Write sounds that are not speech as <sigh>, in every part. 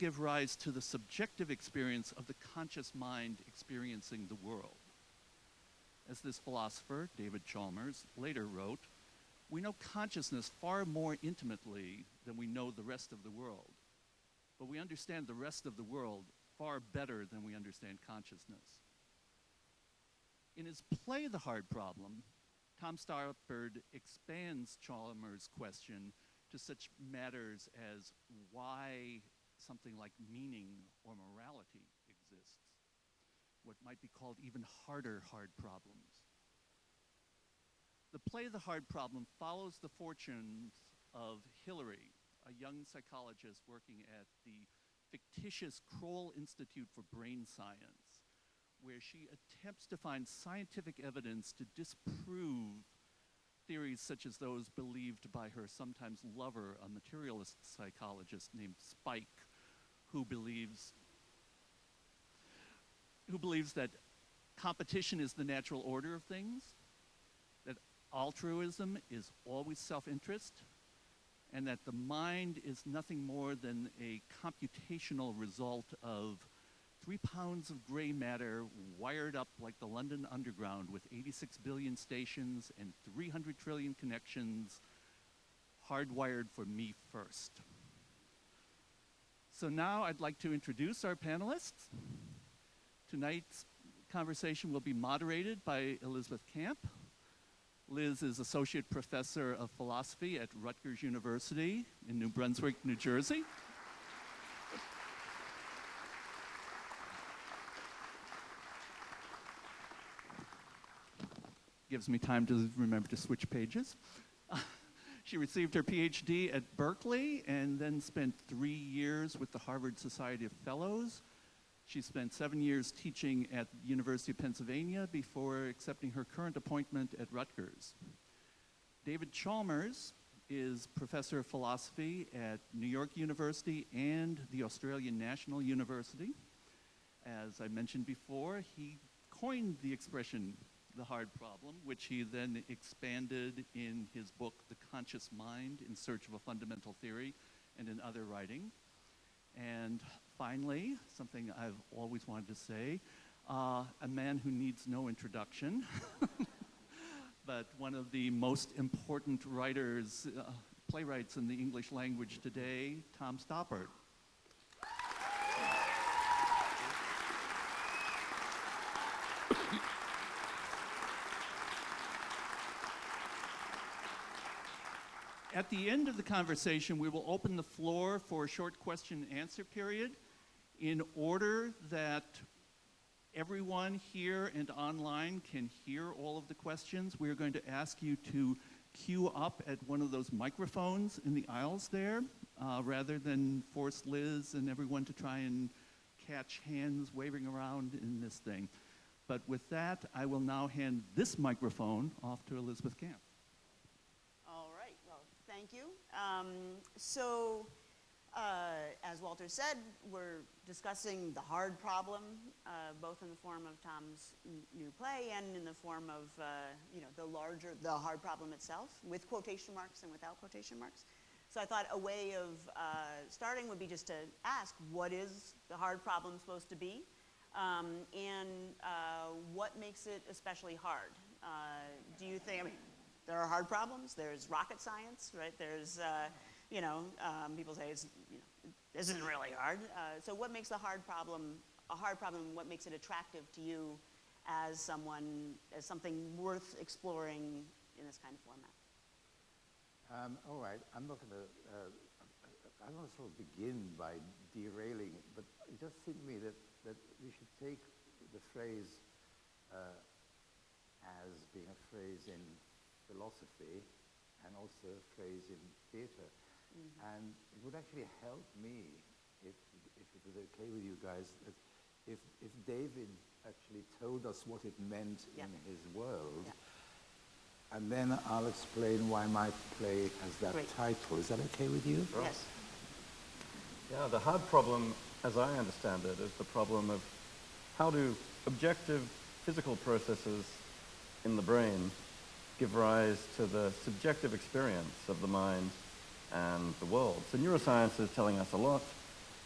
give rise to the subjective experience of the conscious mind experiencing the world. As this philosopher, David Chalmers, later wrote, we know consciousness far more intimately than we know the rest of the world. But we understand the rest of the world far better than we understand consciousness. In his play The Hard Problem, Tom Stoppard expands Chalmers' question to such matters as why something like meaning or morality exists, what might be called even harder hard problems. The play The Hard Problem follows the fortunes of Hilary, a young psychologist working at the fictitious Krohl Institute for Brain Science, where she attempts to find scientific evidence to disprove theories such as those believed by her sometimes lover, a materialist psychologist named Spike, who believes who believes that competition is the natural order of things, that altruism is always self-interest, and that the mind is nothing more than a computational result of three pounds of gray matter wired up like the London Underground with 86 billion stations and 300 trillion connections hardwired for me first. So now I'd like to introduce our panelists. Tonight's conversation will be moderated by Elizabeth Camp. Liz is Associate Professor of Philosophy at Rutgers University in New Brunswick, New Jersey. gives me time to remember to switch pages. She received her PhD at Berkeley and then spent three years with the Harvard Society of Fellows. She spent seven years teaching at the University of Pennsylvania before accepting her current appointment at Rutgers. David Chalmers is professor of philosophy at New York University and the Australian National University. As I mentioned before, he coined the expression the hard problem, which he then expanded in his book, The Conscious Mind in Search of a Fundamental Theory, and in other writing. And finally, something I've always wanted to say, uh, a man who needs no introduction, <laughs> but one of the most important writers, uh, playwrights in the English language today, Tom Stoppard. At the end of the conversation, we will open the floor for a short question and answer period in order that everyone here and online can hear all of the questions. We are going to ask you to queue up at one of those microphones in the aisles there, uh, rather than force Liz and everyone to try and catch hands waving around in this thing. But with that, I will now hand this microphone off to Elizabeth Camp. Um, so, uh, as Walter said, we're discussing the hard problem, uh, both in the form of Tom's new play and in the form of, uh, you know, the larger, the hard problem itself, with quotation marks and without quotation marks. So I thought a way of uh, starting would be just to ask, what is the hard problem supposed to be? Um, and uh, what makes it especially hard? Uh, do you think, I mean, there are hard problems. There's rocket science, right? There's, uh, you know, um, people say it's, you know, this isn't really hard. Uh, so what makes a hard problem a hard problem? What makes it attractive to you as someone, as something worth exploring in this kind of format? Um, all right, I'm not going to, uh, I want to sort of begin by derailing it, but it just seemed to me that, that we should take the phrase uh, as being a phrase in philosophy and also a phrase in theater. Mm -hmm. And it would actually help me, if, if it was okay with you guys, if, if David actually told us what it meant yeah. in his world, yeah. and then I'll explain why my play has that Great. title. Is that okay with you? Yes. Yeah, the hard problem, as I understand it, is the problem of how do objective physical processes in the brain give rise to the subjective experience of the mind and the world. So neuroscience is telling us a lot.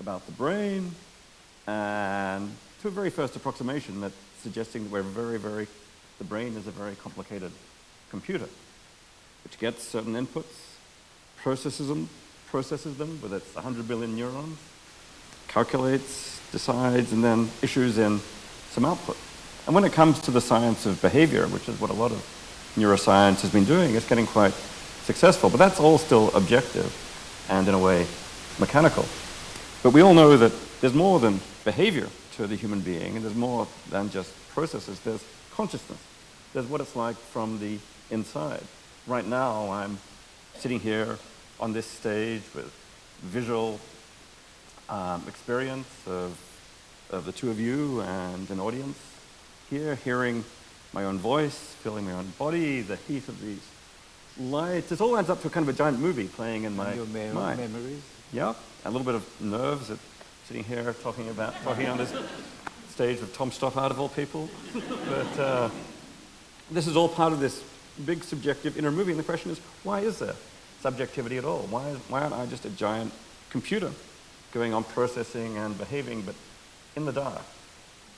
about the brain, and to a very first approximation that suggesting that we're very, very, the brain is a very complicated computer, which gets certain inputs, processes them, processes them with its 100 billion neurons, calculates, decides, and then issues in some output. And when it comes to the science of behavior, which is what a lot of neuroscience has been doing, it's getting quite successful. But that's all still objective and, in a way, mechanical. But we all know that there's more than behavior to the human being, and there's more than just processes. There's consciousness. There's what it's like from the inside. Right now, I'm sitting here on this stage with visual um, experience of, of the two of you and an audience here, hearing my own voice, feeling my own body, the heat of these lights. It all adds up to kind of a giant movie playing in my And your me- mind. memories? Yeah, a little bit of nerves at sitting here talking about talking on this stage with Tom Stoppard of all people. But uh, this is all part of this big subjective inner movie, and the question is, why is there subjectivity at all? Why, why aren't I just a giant computer going on processing and behaving, but in the dark,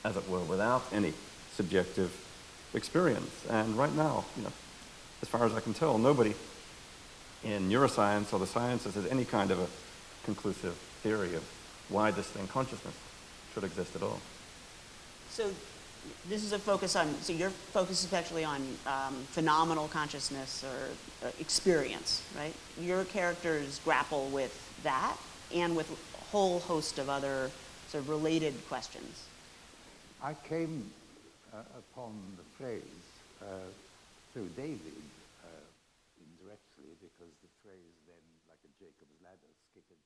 as it were, without any subjective experience? And right now, you know, as far as I can tell, nobody in neuroscience or the sciences has any kind of a conclusive theory of why this thing, consciousness, should exist at all. So this is a focus on, so your focus is actually on um, phenomenal consciousness or uh, experience, right? Your characters grapple with that and with a whole host of other sort of related questions. I came uh, upon the phrase uh, through David uh, indirectly because the phrase then, like a Jacob's ladder, skittered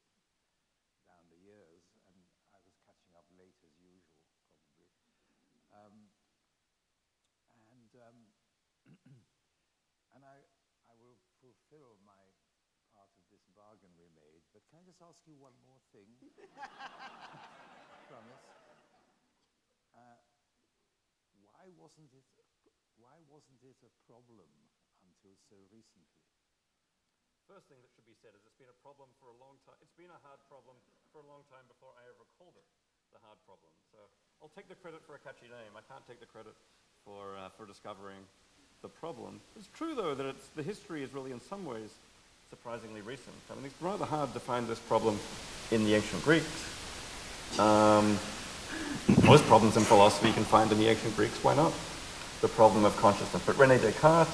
down the years, and I was catching up late as usual, probably. Um, and um, <clears throat> and I, I will fulfill my part of this bargain we made, but can I just ask you one more thing? <laughs> Promise. Uh, why wasn't it wasn't it a problem until so recently? First thing that should be said is it's been a problem for a long time. It's been a hard problem for a long time before I ever called it the hard problem. So I'll take the credit for a catchy name. I can't take the credit for, uh, for discovering the problem. It's true, though, that it's, the history is really in some ways surprisingly recent. I mean, it's rather hard to find this problem in the ancient Greeks. Um, most problems in philosophy you can find in the ancient Greeks. Why not? The problem of consciousness. But Rene Descartes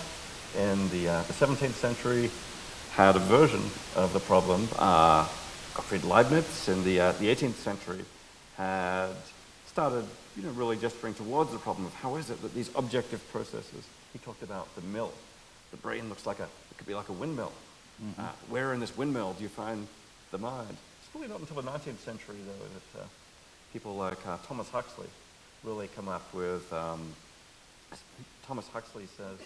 in the, uh, the 17th century had a version of the problem. Uh, Gottfried Leibniz in the, uh, the 18th century had started, you know, really gesturing towards the problem of how is it that these objective processes, he talked about the mill. The brain looks like a, it could be like a windmill. Uh, where in this windmill do you find the mind? It's really not until the 19th century, though, that uh, people like uh, Thomas Huxley really come up with, um, Thomas Huxley says,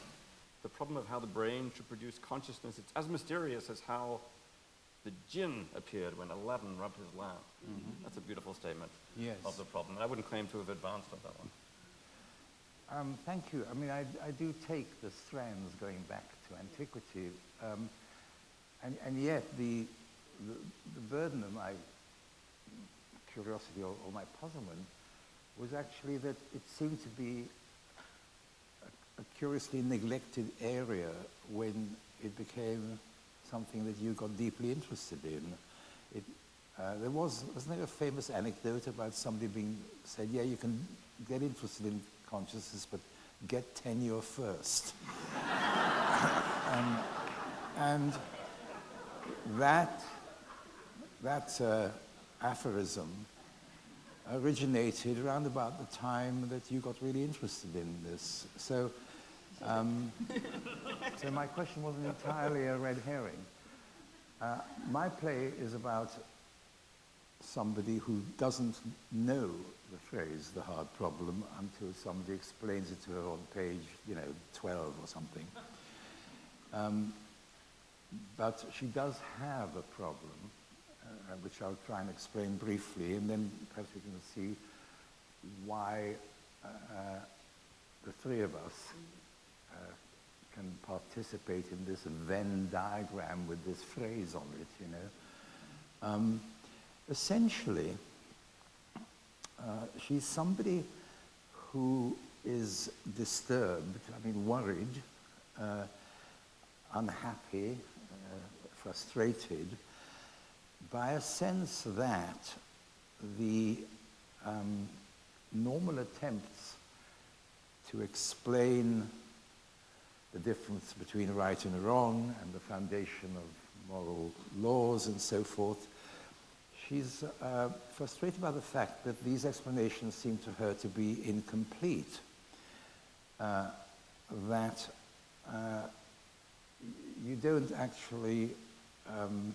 the problem of how the brain should produce consciousness, it's as mysterious as how the jinn appeared when Aladdin rubbed his lamp. That's a beautiful statement Yes. of the problem. And I wouldn't claim to have advanced on that one. Um, thank you. I mean, I, I do take the strands going back to antiquity, um, and, and yet the, the, the burden of my curiosity or, or my puzzlement was actually that it seemed to be a, curiously neglected area when it became something that you got deeply interested in. It, uh, there was, wasn't there a famous anecdote about somebody being said, yeah, you can get interested in consciousness, but get tenure first. <laughs> um, and that, that uh, aphorism originated around about the time that you got really interested in this. So, um, so my question wasn't entirely a red herring. Uh, my play is about somebody who doesn't know the phrase the hard problem until somebody explains it to her on page, you know, 12 or something. Um, but she does have a problem, uh, which I'll try and explain briefly, and then perhaps we can see why uh, the three of us uh, can participate in this Venn diagram with this phrase on it, you know. Um, essentially, uh, she's somebody who is disturbed, I mean, worried, uh, unhappy, uh, frustrated by a sense that the um, normal attempts to explain the difference between right and wrong and the foundation of moral laws and so forth. She's uh, frustrated by the fact that these explanations seem to her to be incomplete, uh, that uh, you don't actually um,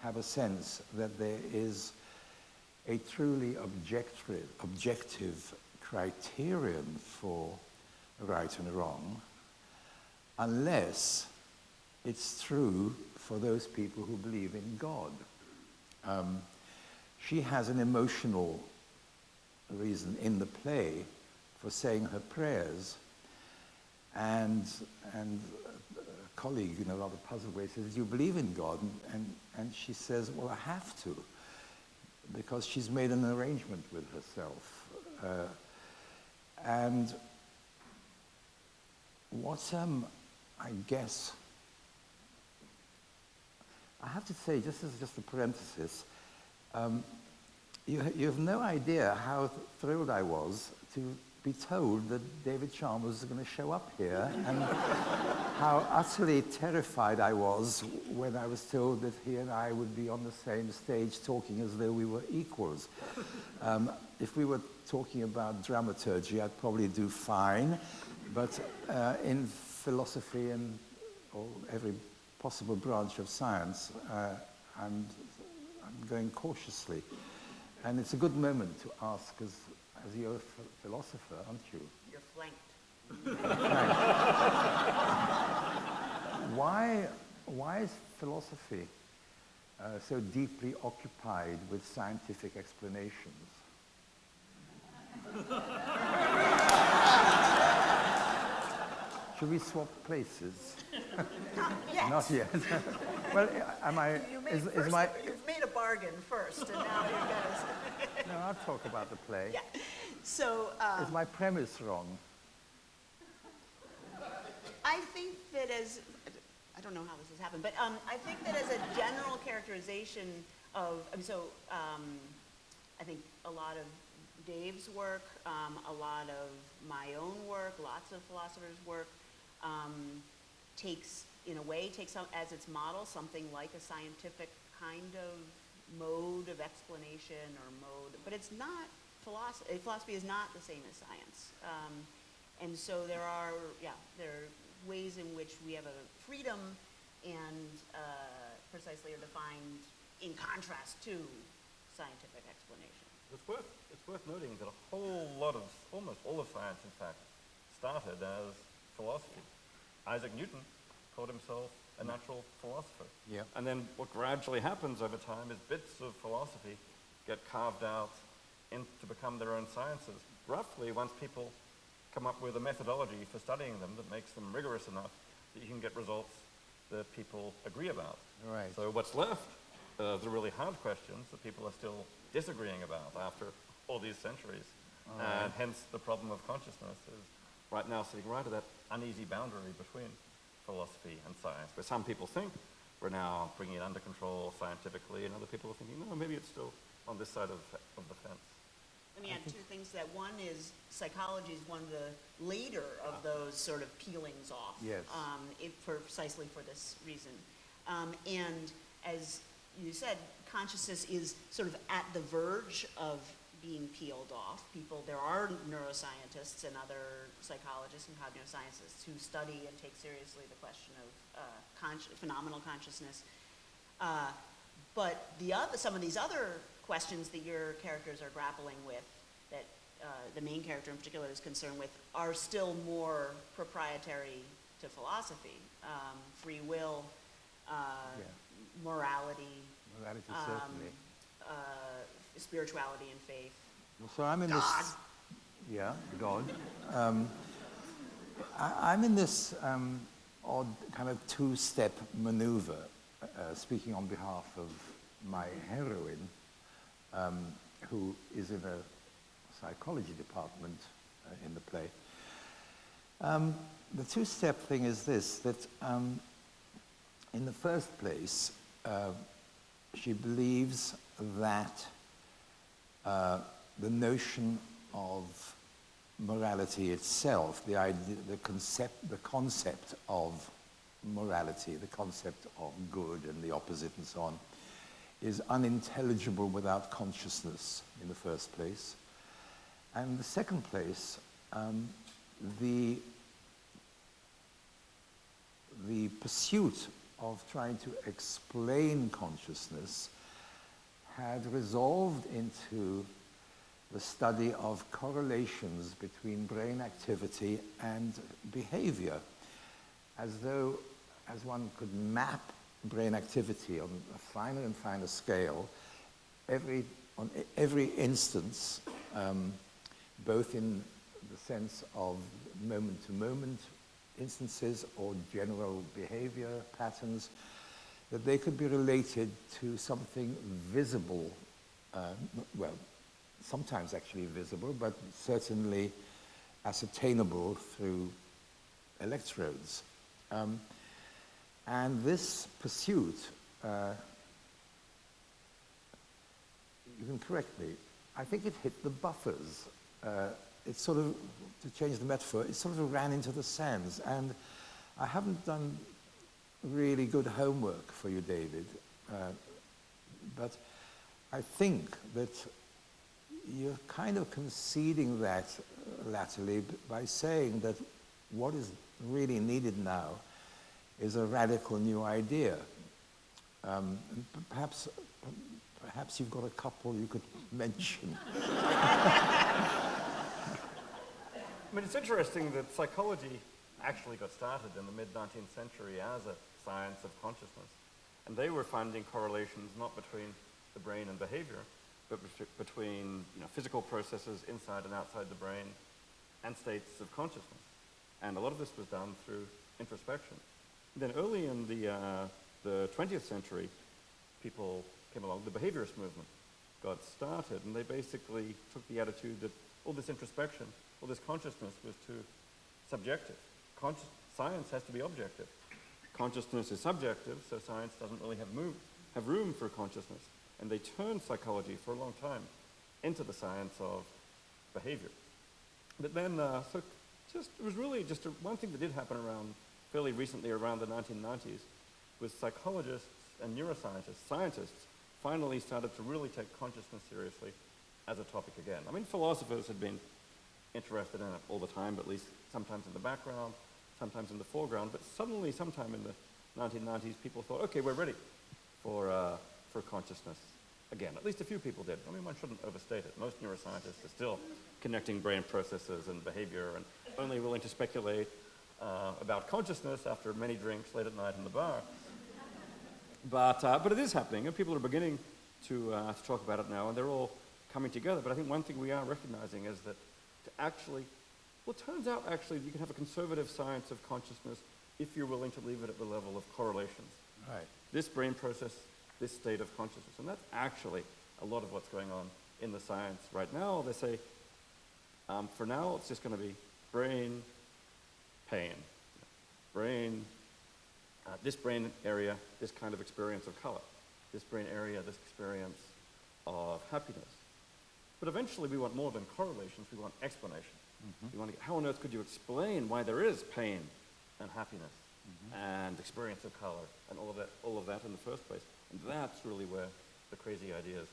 have a sense that there is a truly objective, objective criterion for right and wrong unless it's true for those people who believe in God. Um, she has an emotional reason in the play for saying her prayers, and, and a colleague, in a rather puzzled way, says, do you believe in God? And, and, she says, well, I have to, because she's made an arrangement with herself. Uh, and what um, I guess, I have to say, just as just a parenthesis, um, you, you have no idea how thrilled I was to be told that David Chalmers was going to show up here and <laughs> how utterly terrified I was when I was told that he and I would be on the same stage talking as though we were equals. Um, if we were talking about dramaturgy, I'd probably do fine, but uh, in philosophy and every possible branch of science, uh, I'm, I'm going cautiously. And it's a good moment to ask, as, as you're a philosopher, aren't you? You're flanked. why, why is philosophy uh, so deeply occupied with scientific explanations? Should we swap places? <laughs> Not yet. Not yet. <laughs> well, am I? You is, is my, you've made a bargain first, and now you're going to... No, I'll talk about the play. Yeah. So um, Is my premise wrong? I think that as, I don't know how this has happened, but um, I think that as a general characterization of, I mean, so um, I think a lot of Dave's work, um, a lot of my own work, lots of philosophers' work, um, takes, in a way, takes as its model something like a scientific kind of mode of explanation or mode, but it's not philosophy. Philosophy is not the same as science. Um, and so there are, yeah, there are ways in which we have a freedom and uh, precisely are defined in contrast to scientific explanation. It's worth, it's worth noting that a whole lot of, almost all of science, in fact, started as philosophy. Isaac Newton called himself a natural philosopher. Yeah. And then what gradually happens over time is bits of philosophy get carved out in, to become their own sciences. Roughly, once people come up with a methodology for studying them that makes them rigorous enough that you can get results that people agree about. Right. So what's left are the really hard questions that people are still disagreeing about after all these centuries. And hence the problem of consciousness is right now sitting right at that uneasy boundary between philosophy and science, where some people think we're now bringing it under control scientifically, and other people are thinking, no, maybe it's still on this side of, of the fence. Let me add two things to that. One is psychology is one of the later of those sort of peelings off. Yes. Um, it, for precisely for this reason. Um, and as you said, consciousness is sort of at the verge of being peeled off. People, there are neuroscientists and other psychologists and cognitive scientists who study and take seriously the question of uh, consci- phenomenal consciousness. Uh, but the other, some of these other questions that your characters are grappling with, that uh, the main character in particular is concerned with, are still more proprietary to philosophy. Um, free will, uh, Yeah. morality, Morality, um, uh, spirituality and faith. So I'm in God. this. Yeah, God. Um, I, I'm in this um, odd kind of two-step maneuver, uh, speaking on behalf of my heroine, um, who is in a psychology department uh, in the play. Um, the two-step thing is this, that um, in the first place, uh, she believes that uh, the notion of morality itself, the, idea, the, concept, the concept of morality, the concept of good and the opposite and so on, is unintelligible without consciousness in the first place. And the second place, um, the, the pursuit of trying to explain consciousness had resolved into the study of correlations between brain activity and behavior, as though, as one could map brain activity on a finer and finer scale, every, on every instance, um, both in the sense of moment-to-moment -moment instances or general behavior patterns, that they could be related to something visible, uh, well, sometimes actually visible, but certainly ascertainable through electrodes. Um, and this pursuit, uh, you can correct me, I think it hit the buffers. Uh, it sort of, to change the metaphor, it sort of ran into the sands. And I haven't done really good homework for you, David. Uh, but I think that you're kind of conceding that latterly by saying that what is really needed now is a radical new idea. Um, perhaps, perhaps you've got a couple you could mention. <laughs> I mean, it's interesting that psychology actually got started in the mid-19th century as a science of consciousness. And they were finding correlations not between the brain and behavior, but between you know, physical processes inside and outside the brain and states of consciousness. And a lot of this was done through introspection. Then early in the, uh, the 20th century, people came along, the behaviorist movement got started, and they basically took the attitude that all this introspection, all this consciousness was too subjective. Consci science has to be objective. Consciousness is subjective, so science doesn't really have, move, have room for consciousness. And they turned psychology for a long time into the science of behavior. But then, uh, so just, it was really just a, one thing that did happen around, fairly recently around the 1990s, was psychologists and neuroscientists, scientists, finally started to really take consciousness seriously as a topic again. I mean, philosophers had been interested in it all the time, but at least sometimes in the background, sometimes in the foreground. But suddenly, sometime in the 1990s, people thought, okay, we're ready for, uh, for consciousness again. At least a few people did. I mean, one shouldn't overstate it. Most neuroscientists are still connecting brain processes and behavior and only willing to speculate uh, about consciousness after many drinks late at night in the bar. But, uh, but it is happening, and people are beginning to, uh, to talk about it now, and they're all coming together. But I think one thing we are recognizing is that to actually, well, it turns out actually you can have a conservative science of consciousness if you're willing to leave it at the level of correlations. Right. This brain process, this state of consciousness. And that's actually a lot of what's going on in the science right now. They say, um, for now, it's just going to be brain, pain, brain, uh, this brain area, this kind of experience of color, this brain area, this experience of happiness. But eventually we want more than correlations, we want explanation. Mm-hmm. We want to get, how on earth could you explain why there is pain and happiness mm-hmm. and experience of color and all of, that, all of that in the first place? And that's really where the crazy ideas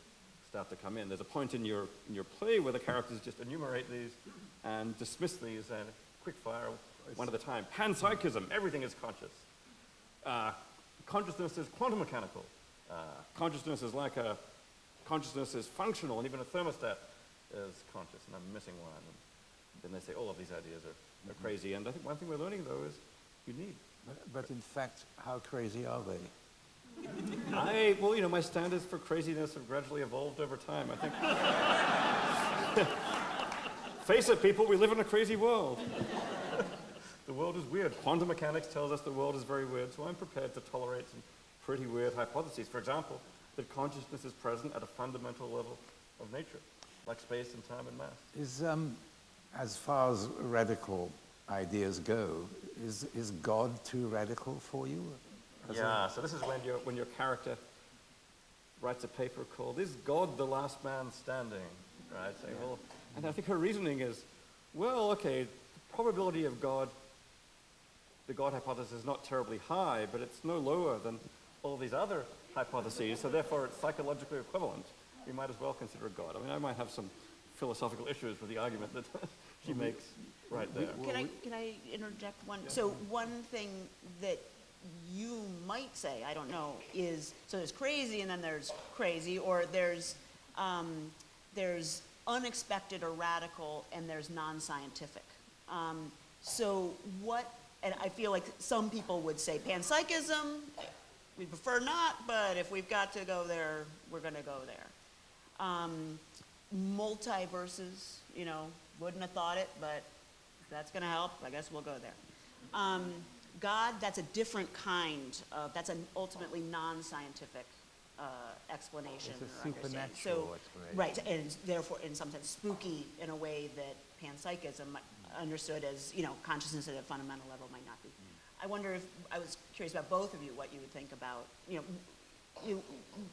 start to come in. There's a point in your, in your play where the characters just enumerate these and dismiss these and quick fire, one at a time. Panpsychism, everything is conscious. Uh, consciousness is quantum mechanical. Uh, consciousness is like a consciousness is functional, and even a thermostat is conscious, and I'm missing one. And they say all of these ideas are, are mm-hmm. crazy. And I think one thing we're learning, though, is you need. But, but in fact, how crazy are they? <laughs> I, well, you know, my standards for craziness have gradually evolved over time. I think. <laughs> Face it, people, we live in a crazy world. <laughs> the world is weird. Quantum mechanics tells us the world is very weird, so I'm prepared to tolerate some pretty weird hypotheses. For example, that consciousness is present at a fundamental level of nature, like space and time and mass. Is, um, as far as radical ideas go, is, is God too radical for you? A- Yeah, so this is when your, when your character writes a paper called Is God the Last Man Standing? Right? Saying, well, and I think her reasoning is, well, okay, the probability of God, the God hypothesis is not terribly high, but it's no lower than all these other hypotheses, so therefore it's psychologically equivalent. We might as well consider God. I mean, I might have some philosophical issues with the argument that <laughs> she makes right there. Can I, can I interject one? So one thing that you might say, I don't know, is, so there's crazy and then there's crazy, or there's, um, there's unexpected or radical and there's non-scientific. Um, so what, and I feel like some people would say panpsychism, we prefer not, but if we've got to go there, we're gonna go there. Um, multiverses, you know, wouldn't have thought it, but if that's going to help, I guess we'll go there. Um, God, that's a different kind of, that's an ultimately non-scientific uh, explanation. It's a or understanding. so, explanation. Right, and therefore, in some sense, spooky in a way that panpsychism understood as, you know, consciousness at a fundamental level might not be. I wonder if, I was curious about both of you, what you would think about, you know, you,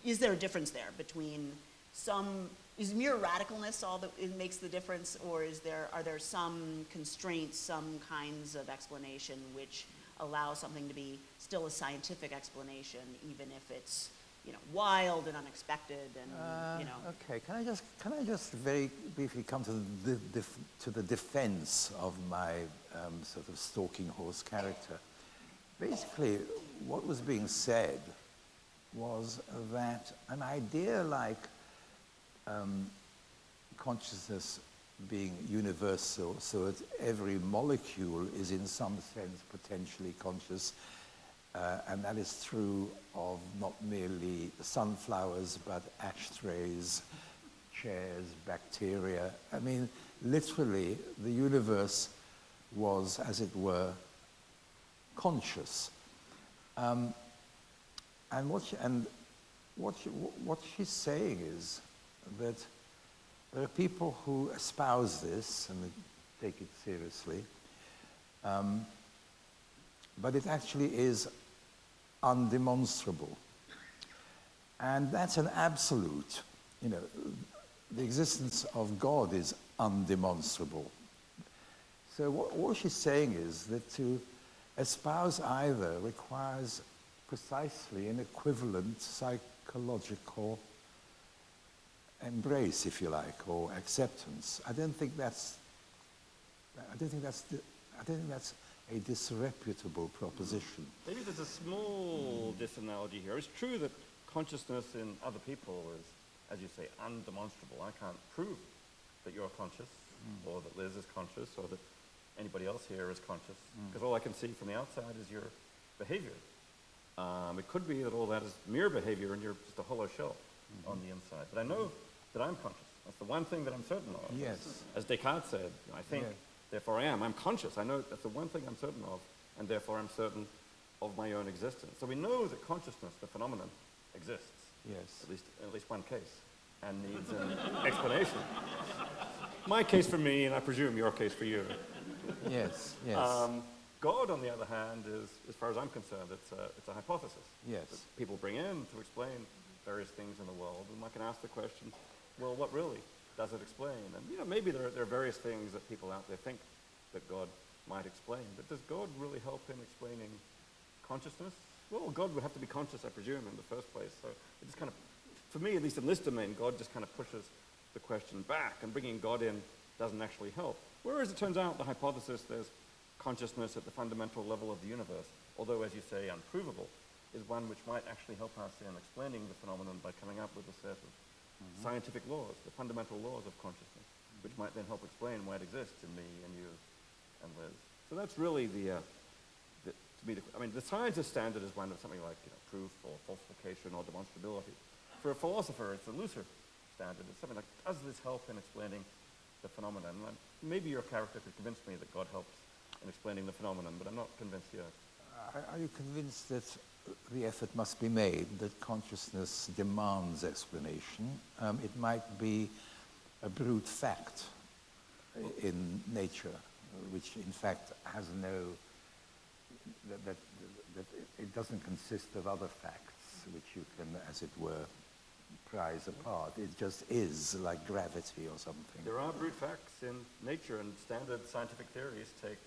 is there a difference there between some, is mere radicalness all that it makes the difference, or is there, are there some constraints, some kinds of explanation which allow something to be still a scientific explanation, even if it's, you know, wild and unexpected and, you know? Uh, Okay, can I just, can I just very briefly come to the, def- to the defense of my um, sort of stalking horse character? Basically, what was being said was that an idea like um, consciousness being universal, so that every molecule is in some sense potentially conscious, uh, and that is true of not merely sunflowers, but ashtrays, chairs, bacteria. I mean, literally, the universe was, as it were, conscious. Um, and what, she, and what, she, what she's saying is that there are people who espouse this and take it seriously, um, but it actually is undemonstrable. And that's an absolute. You know, the existence of God is undemonstrable. So what, what she's saying is that to espouse either requires precisely an equivalent psychological embrace, if you like, or acceptance. I don't think that's. I don't think that's. I don't think that's a disreputable proposition. Maybe there's a small disanalogy here. It's true that consciousness in other people is, as you say, undemonstrable. I can't prove that you're conscious, mm. or that Liz is conscious, or that anybody else here is conscious, mm. because all I can see from the outside is your behavior. Um, it could be that all that is mere behavior and you're just a hollow shell mm-hmm. on the inside. But I know that I'm conscious. That's the one thing that I'm certain of. Yes. As Descartes said, I think, Yeah. therefore I am. I'm conscious. I know that's the one thing I'm certain of, and therefore I'm certain of my own existence. So we know that consciousness, the phenomenon, exists. Yes. At least, at least one case, and needs an <laughs> explanation. My case for me, and I presume your case for you. Yes. Yes. Um, God, on the other hand, is, as far as I'm concerned, it's a, it's a hypothesis Yes. that people bring in to explain various things in the world. And one can ask the question, well, what really does it explain? And, you know, maybe there, there are various things that people out there think that God might explain. But does God really help in explaining consciousness? Well, God would have to be conscious, I presume, in the first place. So it just kind of, for me, at least in this domain, God just kind of pushes the question back, and bringing God in doesn't actually help. Whereas it turns out the hypothesis there's consciousness at the fundamental level of the universe, although, as you say, unprovable, is one which might actually help us in explaining the phenomenon by coming up with a set of scientific laws, the fundamental laws of consciousness, which might then help explain why it exists in me and you and Liz. So that's really the, uh, the to me, the, I mean, the scientist standard is one of something like you know, proof or falsification or demonstrability. For a philosopher, it's a looser standard. It's something like, does this help in explaining the phenomenon? And maybe your character could convince me that God helps in explaining the phenomenon, but I'm not convinced yet. Are, are you convinced that the effort must be made, that consciousness demands explanation. Um, it might be a brute fact in nature, which in fact has no, that, that, that it doesn't consist of other facts which you can, as it were, prize apart. It just is like gravity or something. There are brute facts in nature, and standard scientific theories take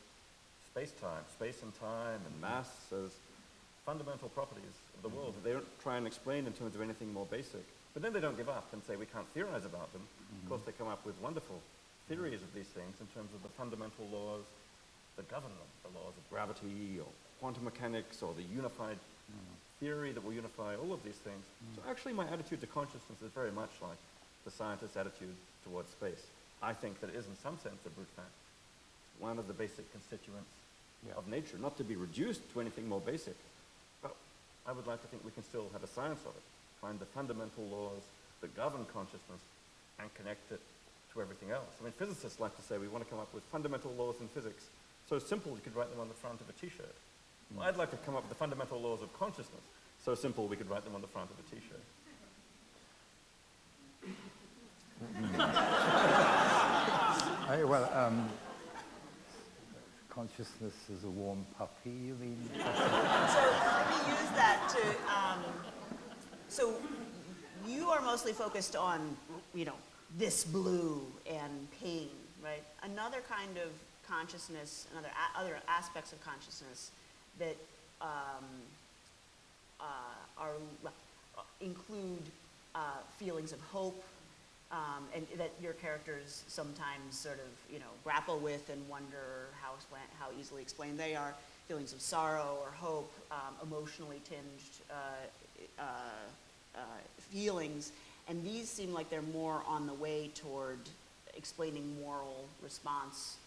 space-time, space and time, and mass as fundamental properties of the world. That they don't try and explain in terms of anything more basic. But then they don't give up and say we can't theorize about them. Of mm-hmm. course, they come up with wonderful theories of these things in terms of the fundamental laws that govern them, the laws of gravity or quantum mechanics or the unified mm-hmm. theory that will unify all of these things. So actually my attitude to consciousness is very much like the scientist's attitude towards space. I think that it is in some sense a brute fact. One of the basic constituents Yeah. of nature, not to be reduced to anything more basic. But I would like to think we can still have a science of it, find the fundamental laws that govern consciousness and connect it to everything else. I mean, physicists like to say we want to come up with fundamental laws in physics so simple you could write them on the front of a t-shirt. Well, I'd like to come up with the fundamental laws of consciousness so simple we could write them on the front of a t-shirt. <laughs> I, well, um, consciousness is a warm puppy, you mean? <laughs> So let me use that to, um, so you are mostly focused on, you know, this blue and pain, right? Another kind of consciousness, another other aspects of consciousness that um, uh, are include uh, feelings of hope, um, and that your characters sometimes sort of you know grapple with and wonder how how easily explained they are. Feelings of sorrow or hope, um, emotionally tinged uh, uh, uh, feelings, and these seem like they're more on the way toward explaining moral response.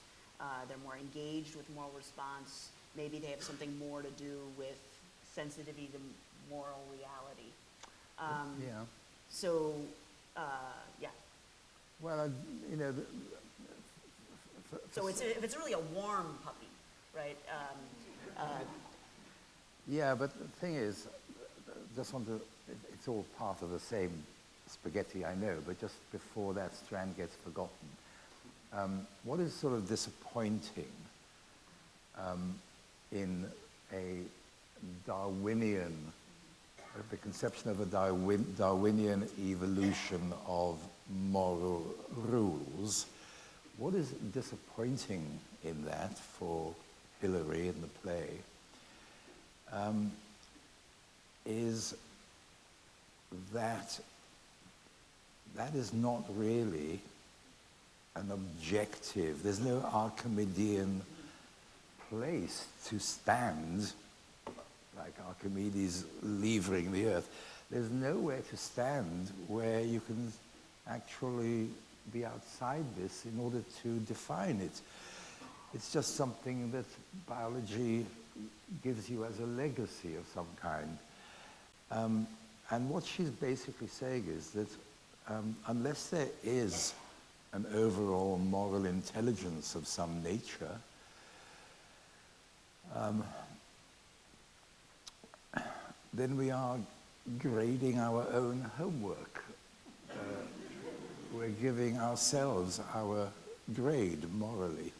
Uh, they're more engaged with moral response. Maybe they have something more to do with sensitivity to moral reality. Um, yeah. So, yeah. Well, I, you know, the, So it's, if it's really a warm puppy, right? Um, uh, yeah, but the thing is, just want to, it's all part of the same spaghetti, I know, but just before that strand gets forgotten, um, what is sort of disappointing um, in a Darwinian, uh, the conception of a Darwin, Darwinian evolution of moral rules, what is disappointing in that for Hilary in the play um, is that that is not really an objective. There's no Archimedean place to stand, like Archimedes levering the earth. There's nowhere to stand where you can actually be outside this in order to define it. It's just something that biology gives you as a legacy of some kind. Um, and what she's basically saying is that um, unless there is an overall moral intelligence of some nature, um, then we are grading our own homework. Uh, we're giving ourselves our grade morally.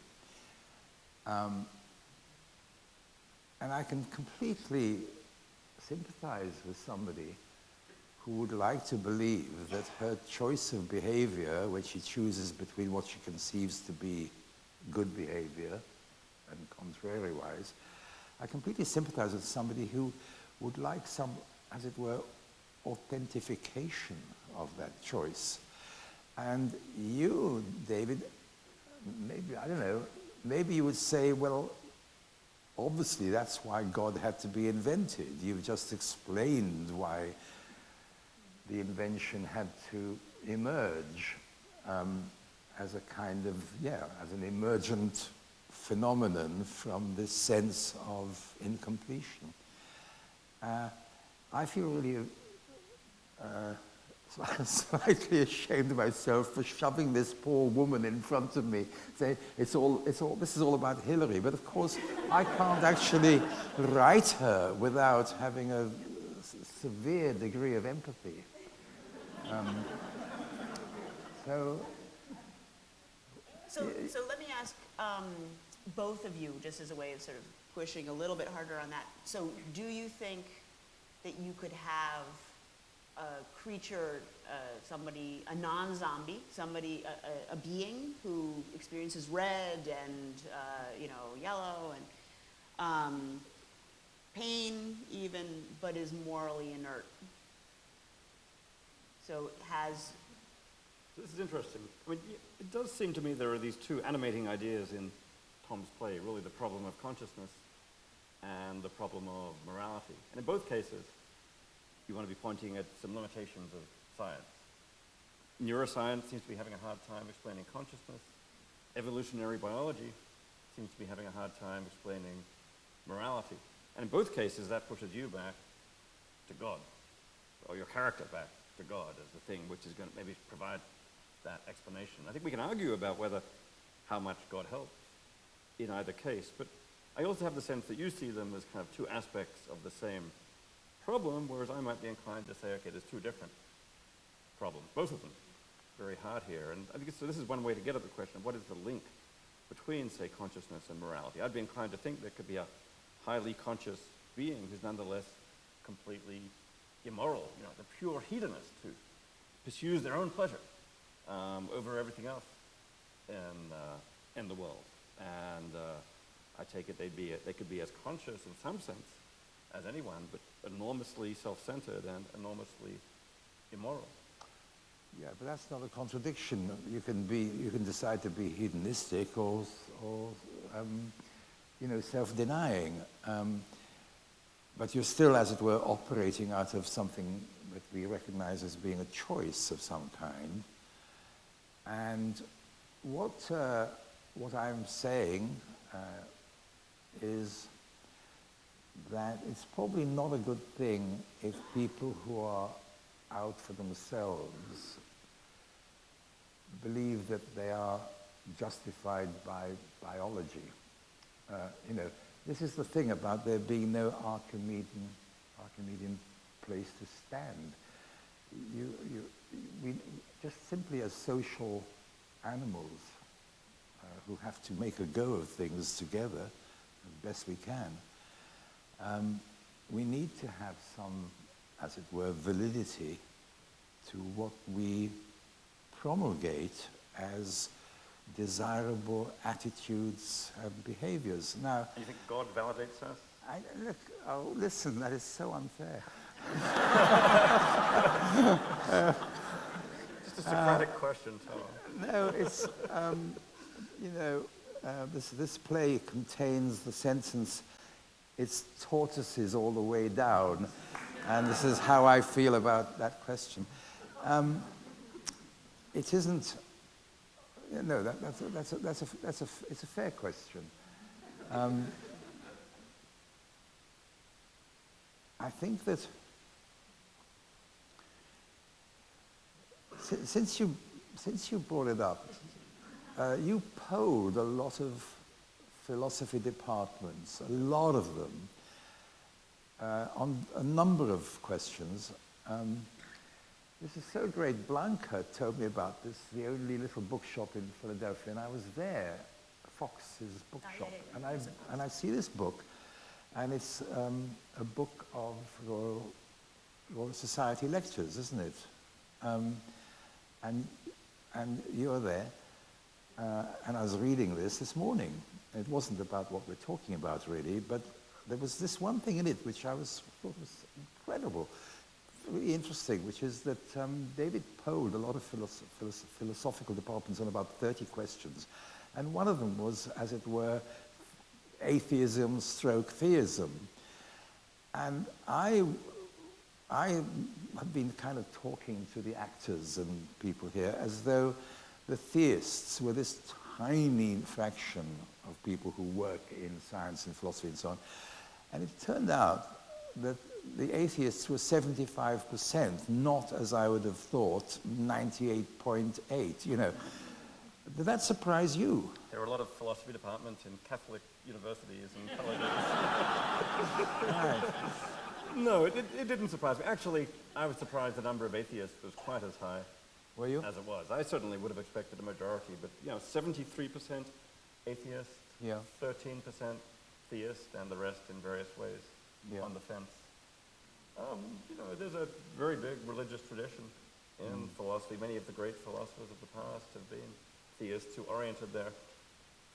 Um, and I can completely sympathize with somebody who would like to believe that her choice of behavior, when she chooses between what she conceives to be good behavior and contrariwise, I completely sympathize with somebody who would like some, as it were, authentication of that choice. And you, David, maybe, I don't know, maybe you would say, well, obviously that's why God had to be invented. You've just explained why the invention had to emerge um, as a kind of, yeah, as an emergent phenomenon from this sense of incompletion. Uh, I feel really uh, <laughs> slightly ashamed of myself for shoving this poor woman in front of me, saying, it's all, it's all, this is all about Hilary. But of course, I can't actually write her without having a severe degree of empathy. Um, so, So, so let me ask um, both of you, just as a way of sort of pushing a little bit harder on that. So do you think that you could have a creature, uh, somebody, a non-zombie, somebody, a, a, a being who experiences red and, uh, you know, yellow and um, pain even, but is morally inert? So has This is interesting. I mean, it does seem to me there are these two animating ideas in Tom's play, really the problem of consciousness and the problem of morality. And in both cases, you want to be pointing at some limitations of science. Neuroscience seems to be having a hard time explaining consciousness. Evolutionary biology seems to be having a hard time explaining morality. And in both cases, that pushes you back to God, or your character back to God as the thing which is going to maybe provide that explanation. I think we can argue about whether how much God helped in either case, but I also have the sense that you see them as kind of two aspects of the same problem, whereas I might be inclined to say, okay, there's two different problems, both of them very hard here. And I think so this is one way to get at the question of what is the link between, say, consciousness and morality. I'd be inclined to think there could be a highly conscious being who's nonetheless completely immoral, you know, the pure hedonist who pursues their own pleasure um, over everything else in, uh, in the world. And uh, I take it they'd be, they could be as conscious in some sense as anyone, but enormously self-centered and enormously immoral. yeah, but that's not a contradiction. You can be, you can decide to be hedonistic or, or um, you know, self-denying. Um, but you're still, as it were, operating out of something that we recognize as being a choice of some kind. And what, uh, what I'm saying uh, is that it's probably not a good thing if people who are out for themselves believe that they are justified by biology. Uh, you know, this is the thing about there being no Archimedean, Archimedean place to stand. You, you, we, just simply as social animals uh, who have to make a go of things together best we can, um, we need to have some, as it were, validity to what we promulgate as desirable attitudes and behaviors. Now, you think God validates us? I, look, oh, listen, that is so unfair. <laughs> Just a Socratic question, Tom. No, it's, um, you know, uh, this, this play contains the sentence, it's tortoises all the way down. And this is how I feel about that question. Um, it isn't, no, that, that's, a, that's, a, that's, a, that's a, it's a fair question. Um, I think that si- since you, since you brought it up, uh, you polled a lot of philosophy departments, a lot of them, uh, on a number of questions. Um, this is so great. Blanca told me about this, the only little bookshop in Philadelphia, and I was there, Fox's bookshop, yeah, and I and I see this book, and it's um, a book of Royal, Royal Society lectures, isn't it? Um, and and you're there, uh, and I was reading this this morning. It wasn't about what we're talking about really, but there was this one thing in it which I was thought was incredible really interesting, which is that um, David polled a lot of philosoph philosoph philosophical departments on about 30 questions. And one of them was, as it were, atheism stroke theism. And I, I have been kind of talking to the actors and people here as though the theists were this tiny fraction of people who work in science and philosophy and so on. And it turned out that the atheists were 75%, not as I would have thought, 98.8, you know. Did that surprise you? There were a lot of philosophy departments in Catholic universities and colleges. <laughs> Right. no, it, it, it didn't surprise me. Actually, I was surprised the number of atheists was quite as high Were you? as it was. I certainly would have expected a majority, but you know, 73% atheist, Yeah. 13% theist, and the rest in various ways Yeah. on the fence. Um, you know, there's a very big religious tradition in philosophy. Many of the great philosophers of the past have been theists who oriented their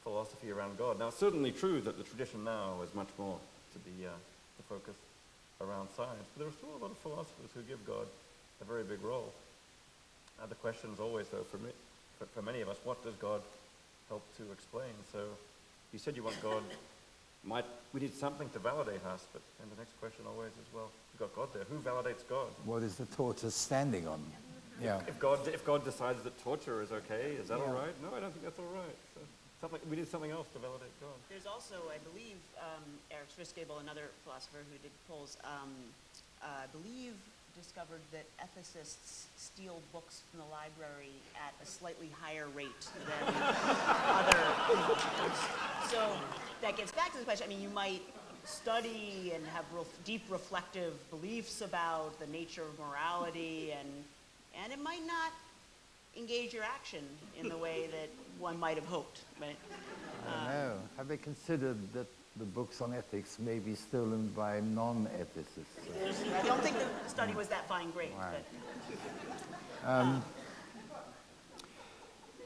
philosophy around God. Now, it's certainly true that the tradition now is much more to be uh, the focus around science, but there are still a lot of philosophers who give God a very big role. Uh, the question is always, though, for, me, for, for many of us, what does God help to explain? So you said you want God, <coughs> might, we need something to validate us, but then the next question always is, well, we've got God there. Who validates God? What is the tortoise standing on? Yeah. If God, if God decides that torture is okay, is that Yeah. all right? No, I don't think that's all right. So something, we need something else to validate God. There's also, I believe, um, Eric Schwitzgebel, another philosopher who did polls, um, uh, I believe discovered that ethicists steal books from the library at a slightly higher rate than <laughs> other philosophers. So that gets back to the question. I mean, you might study and have ref- deep reflective beliefs about the nature of morality, and and it might not engage your action in the way that one might have hoped. Right? I don't know. Have they considered that the books on ethics may be stolen by non-ethicists? I don't think the study was that fine grained. Right.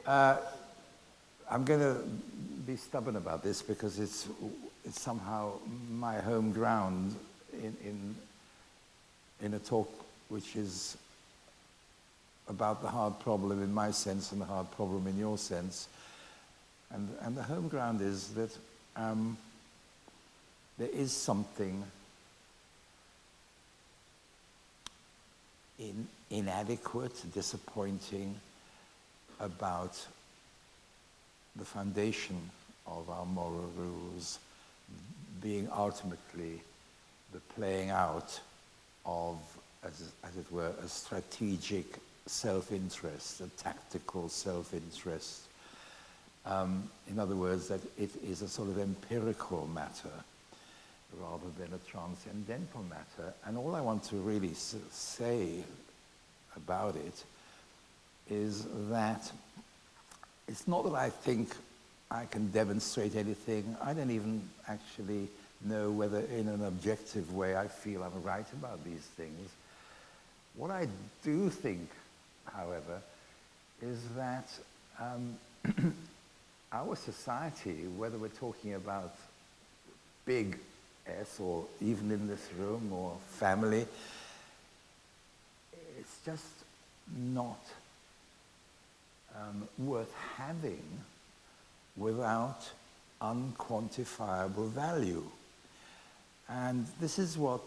but- I'm going to be stubborn about this because it's, it's somehow my home ground in, in, in a talk which is about the hard problem in my sense and the hard problem in your sense. And, and the home ground is that um, there is something in, inadequate, disappointing about the foundation of our moral rules being ultimately the playing out of, as, as it were, a strategic self-interest, a tactical self-interest. Um, in other words, that it is a sort of empirical matter rather than a transcendental matter. And all I want to really say about it is that it's not that I think I can demonstrate anything. I don't even actually know whether in an objective way I feel I'm right about these things. What I do think, however, is that um, <clears throat> our society, whether we're talking about big Or even in this room or family, it's just not um, worth having without unquantifiable value. And this is what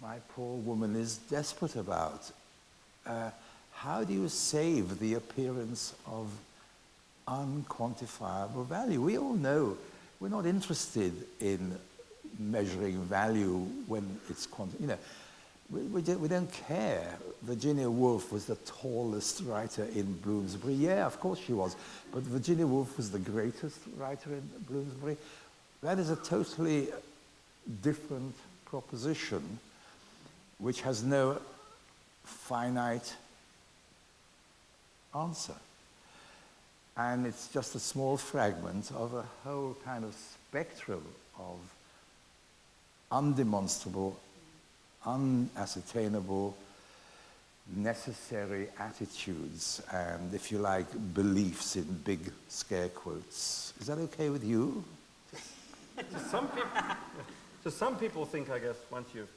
my poor woman is desperate about. Uh, how do you save the appearance of unquantifiable value? We all know we're not interested in measuring value when it's quanti- you know we, we, we don't care. Virginia Woolf was the tallest writer in Bloomsbury. Yeah, of course she was. But Virginia Woolf was the greatest writer in Bloomsbury. That is a totally different proposition which has no finite answer. And it's just a small fragment of a whole kind of spectrum of undemonstrable, unascertainable, necessary attitudes and, if you like, beliefs in big scare quotes. Is that okay with you? So some people, so some people think, I guess, once you've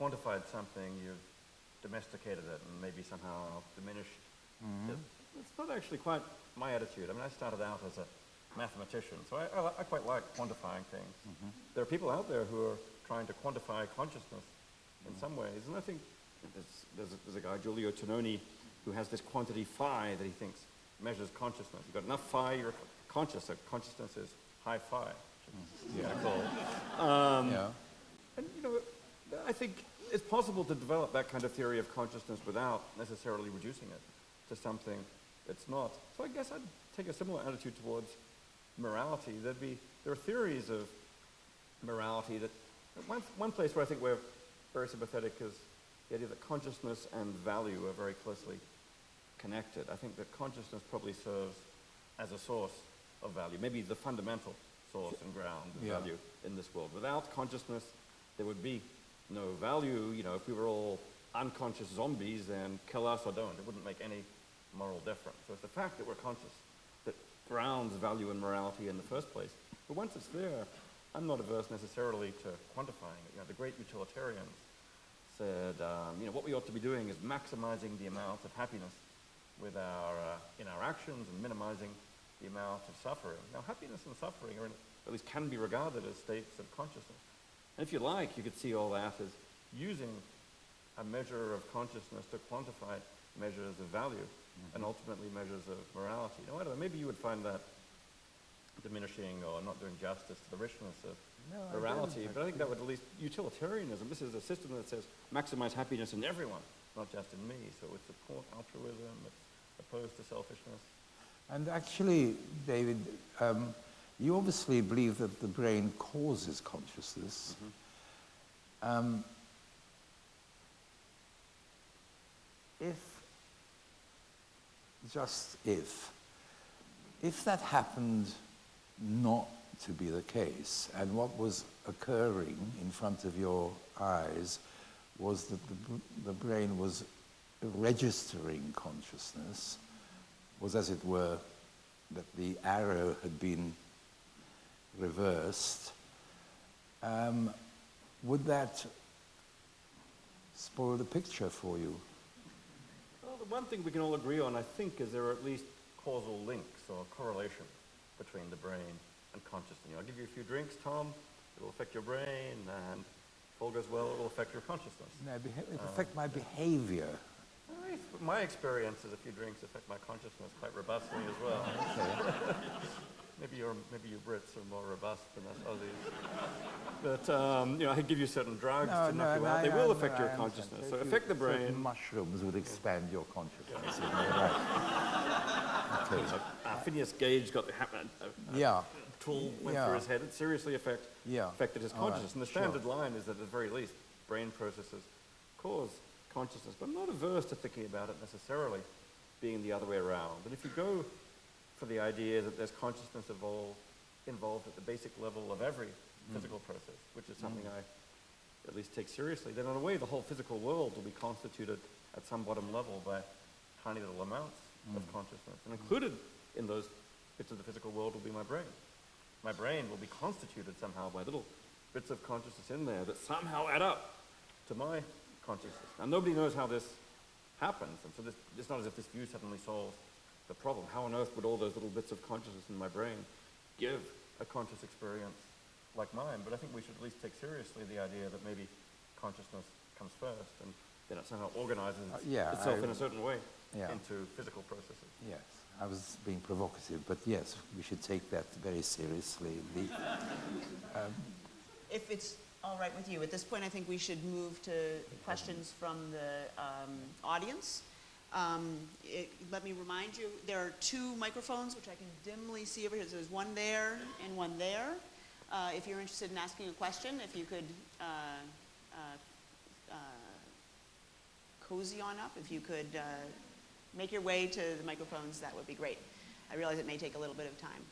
quantified something, you've domesticated it and maybe somehow diminished mm-hmm. it. It's not actually quite my attitude. I mean, I started out as a mathematician, so I, I, I quite like quantifying things. Mm-hmm. There are people out there who are trying to quantify consciousness in some ways, and I think there's, there's, a, there's a guy, Giulio Tononi, who has this quantity phi that he thinks measures consciousness. You've got enough phi, you're conscious, so consciousness is high phi. which is kinda cool. Um, yeah. And you know, I think it's possible to develop that kind of theory of consciousness without necessarily reducing it to something it's not. So I guess I'd take a similar attitude towards morality. There'd be, there are theories of morality that, one, one place where I think we're very sympathetic is the idea that consciousness and value are very closely connected. I think that consciousness probably serves as a source of value, maybe the fundamental source and ground of Yeah. value in this world. Without consciousness, there would be no value. You know, if we were all unconscious zombies, then kill us or don't. It wouldn't make any moral difference. So it's the fact that we're conscious that grounds value and morality in the first place. But once it's there, I'm not averse necessarily to quantifying it. You know, the great utilitarians said, um, you know, what we ought to be doing is maximizing the amount of happiness with our, uh, in our actions and minimizing the amount of suffering. Now, happiness and suffering are, in, at least can be regarded as states of consciousness. And if you like, you could see all that as using a measure of consciousness to quantify measures of value and ultimately measures of morality. Now, I don't know, maybe you would find that diminishing or not doing justice to the richness of No, morality, don't. but I think that would at least, utilitarianism, this is a system that says maximize happiness in everyone, not just in me. So it supports altruism, it's opposed to selfishness. And actually, David, um, you obviously believe that the brain causes consciousness. Um, if, just if, if that happened not to be the case, and what was occurring in front of your eyes was that the, the brain was registering consciousness, was as it were, that the arrow had been reversed, um, would that spoil the picture for you? Well, the one thing we can all agree on, I think, is there are at least causal links or correlation between the brain and consciousness. I'll give you a few drinks, Tom. It will affect your brain, and if all goes well, it will affect your consciousness. No, it beha- it affect my behavior. My experience is a few drinks affect my consciousness quite robustly as well. <laughs> <laughs> maybe your maybe you Brits are more robust than us Aussies. But um, you know, I give you certain drugs to knock you out. I- they will affect your consciousness. So So affect the brain. mushrooms would expand your consciousness. isn't Uh, Phineas Gage got the ha- uh, uh, Yeah. tool went Yeah. through his head. It seriously affect, Yeah. affected his All right. consciousness. And the Sure. standard line is that at the very least, brain processes cause consciousness. But I'm not averse to thinking about it necessarily being the other way around. And if you go for the idea that there's consciousness evolved, involved at the basic level of every Mm. physical process, which is something I at least take seriously, then in a way the whole physical world will be constituted at some bottom level by tiny little amounts Mm. of consciousness. And included in those bits of the physical world will be my brain. My brain will be constituted somehow by little bits of consciousness in there that somehow add up to my consciousness. Now nobody knows how this happens, and so this, it's not as if this view suddenly solves the problem. How on earth would all those little bits of consciousness in my brain give a conscious experience like mine? But I think we should at least take seriously the idea that maybe consciousness comes first, and then it somehow organizes Uh, yeah, itself I- in a certain way Yeah. into physical processes. Yes, I was being provocative, but yes, we should take that very seriously. The, <laughs> If it's all right with you, at this point, I think we should move to questions from the um, audience. Um, it- Let me remind you, there are two microphones, which I can dimly see over here. So There's one there and one there. Uh, If you're interested in asking a question, if you could uh, uh, cozy on up, if you could uh, make your way to the microphones, that would be great. I realize it may take a little bit of time.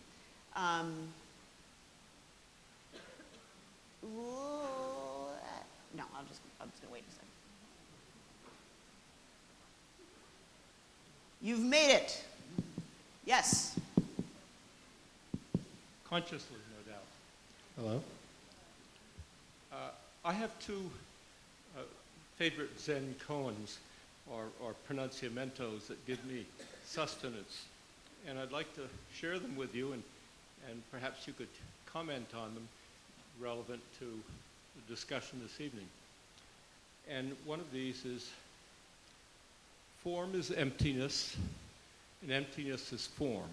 Um, no, I'll just, I'm just gonna wait a second. You've made it. Yes. Consciously, no doubt. Hello? Uh, I have two uh, favorite Zen koans, or, or pronunciamentos, that give me sustenance. And I'd like to share them with you, and, and perhaps you could comment on them relevant to the discussion this evening. And one of these is form is emptiness, and emptiness is form.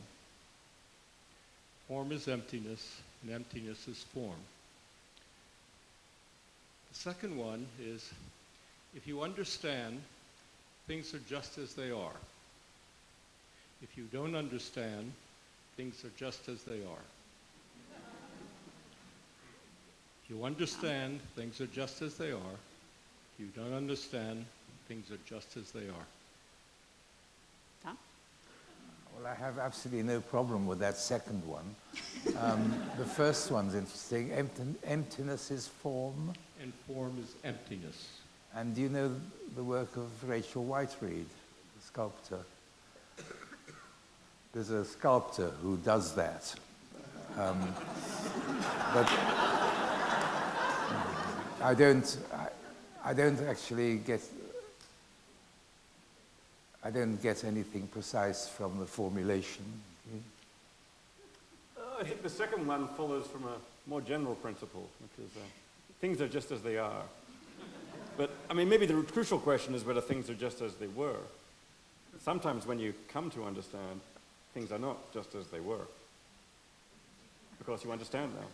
Form is emptiness, and emptiness is form. The second one is If you understand, things are just as they are. If you don't understand, things are just as they are. If you understand, things are just as they are. If you don't understand, things are just as they are. Tom? Well, I have absolutely no problem with that second one. Um, <laughs> the first one's interesting. Empty, emptiness is form. And form is emptiness. And do you know the work of Rachel Whiteread, the sculptor? There's a sculptor who does that. Um, but I don't, I, I don't actually get, I don't get anything precise from the formulation. Uh, I think the second one follows from a more general principle, which is uh, things are just as they are. But, I mean, maybe the crucial question is whether things are just as they were. Sometimes when you come to understand, things are not just as they were. Because you understand now.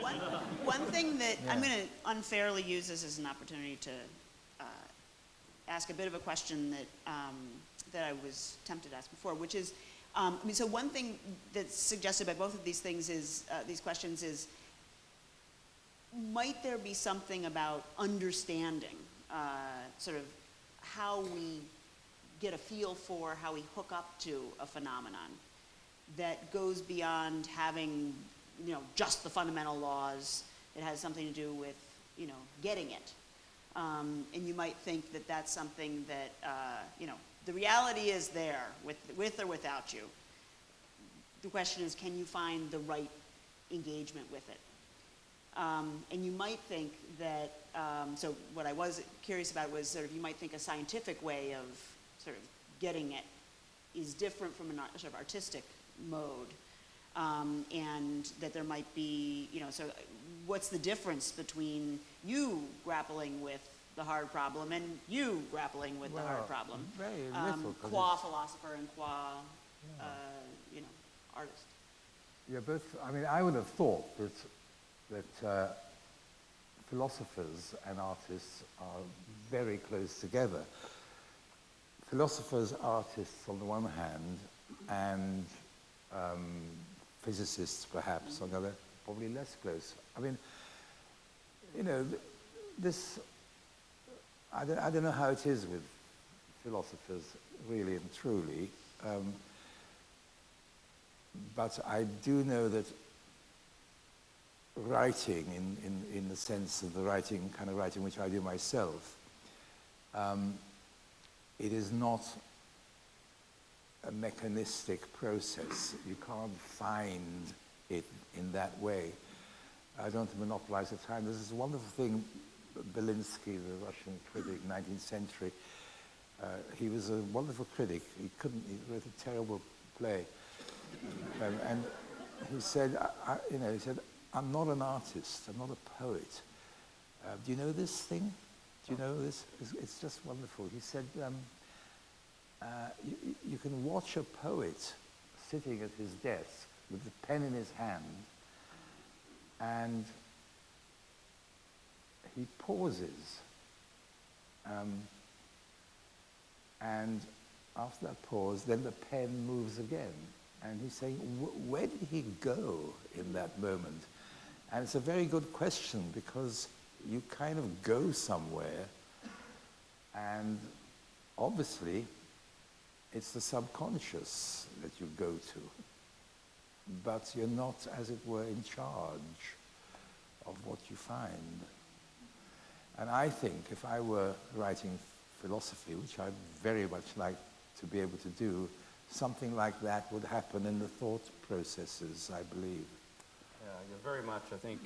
One, one thing that I'm going to unfairly use this as an opportunity to uh, ask a bit of a question that, um, that I was tempted to ask before, which is, um, I mean, so one thing that's suggested by both of these things is, uh, these questions is, might there be something about understanding, uh, sort of how we get a feel for, how we hook up to a phenomenon that goes beyond having, you know, just the fundamental laws. It has something to do with, you know, getting it. Um, and you might think that that's something that, uh, you know, the reality is there with, with or without you. The question is, can you find the right engagement with it? Um, and you might think that, um, so what I was curious about was sort of, you might think a scientific way of sort of getting it is different from a sort of artistic mode. Um, and that there might be, you know, so what's the difference between you grappling with the hard problem and you grappling with the hard problem? very Um, qua philosopher and qua, uh, you know, artist. Yeah, both. I mean, I would have thought that that uh, philosophers and artists are very close together. Philosophers, artists on the one hand, and um, physicists perhaps on the other, probably less close. I mean, you know, this. I don't, I don't know how it is with philosophers, really and truly. Um, but I do know that writing, in, in, in the sense of the writing, kind of writing which I do myself, um, it is not a mechanistic process. You can't find it in that way. I don't monopolize the time. There's this wonderful thing, Belinsky, the Russian critic, 19th century, uh, he was a wonderful critic. He couldn't, he wrote a terrible play. Um, and he said, I, I, you know, he said, I'm not an artist, I'm not a poet. Uh, do you know this thing? Do you know this? It's, it's just wonderful. He said, um, uh, you, you can watch a poet sitting at his desk with the pen in his hand, and he pauses. Um, and after that pause, then the pen moves again. And he's saying, where did he go in that moment? And it's a very good question because you kind of go somewhere, and obviously, it's the subconscious that you go to. But you're not, as it were, in charge of what you find. And I think if I were writing philosophy, which I'd very much like to be able to do, something like that would happen in the thought processes, I believe. Yeah, you're very much, I think,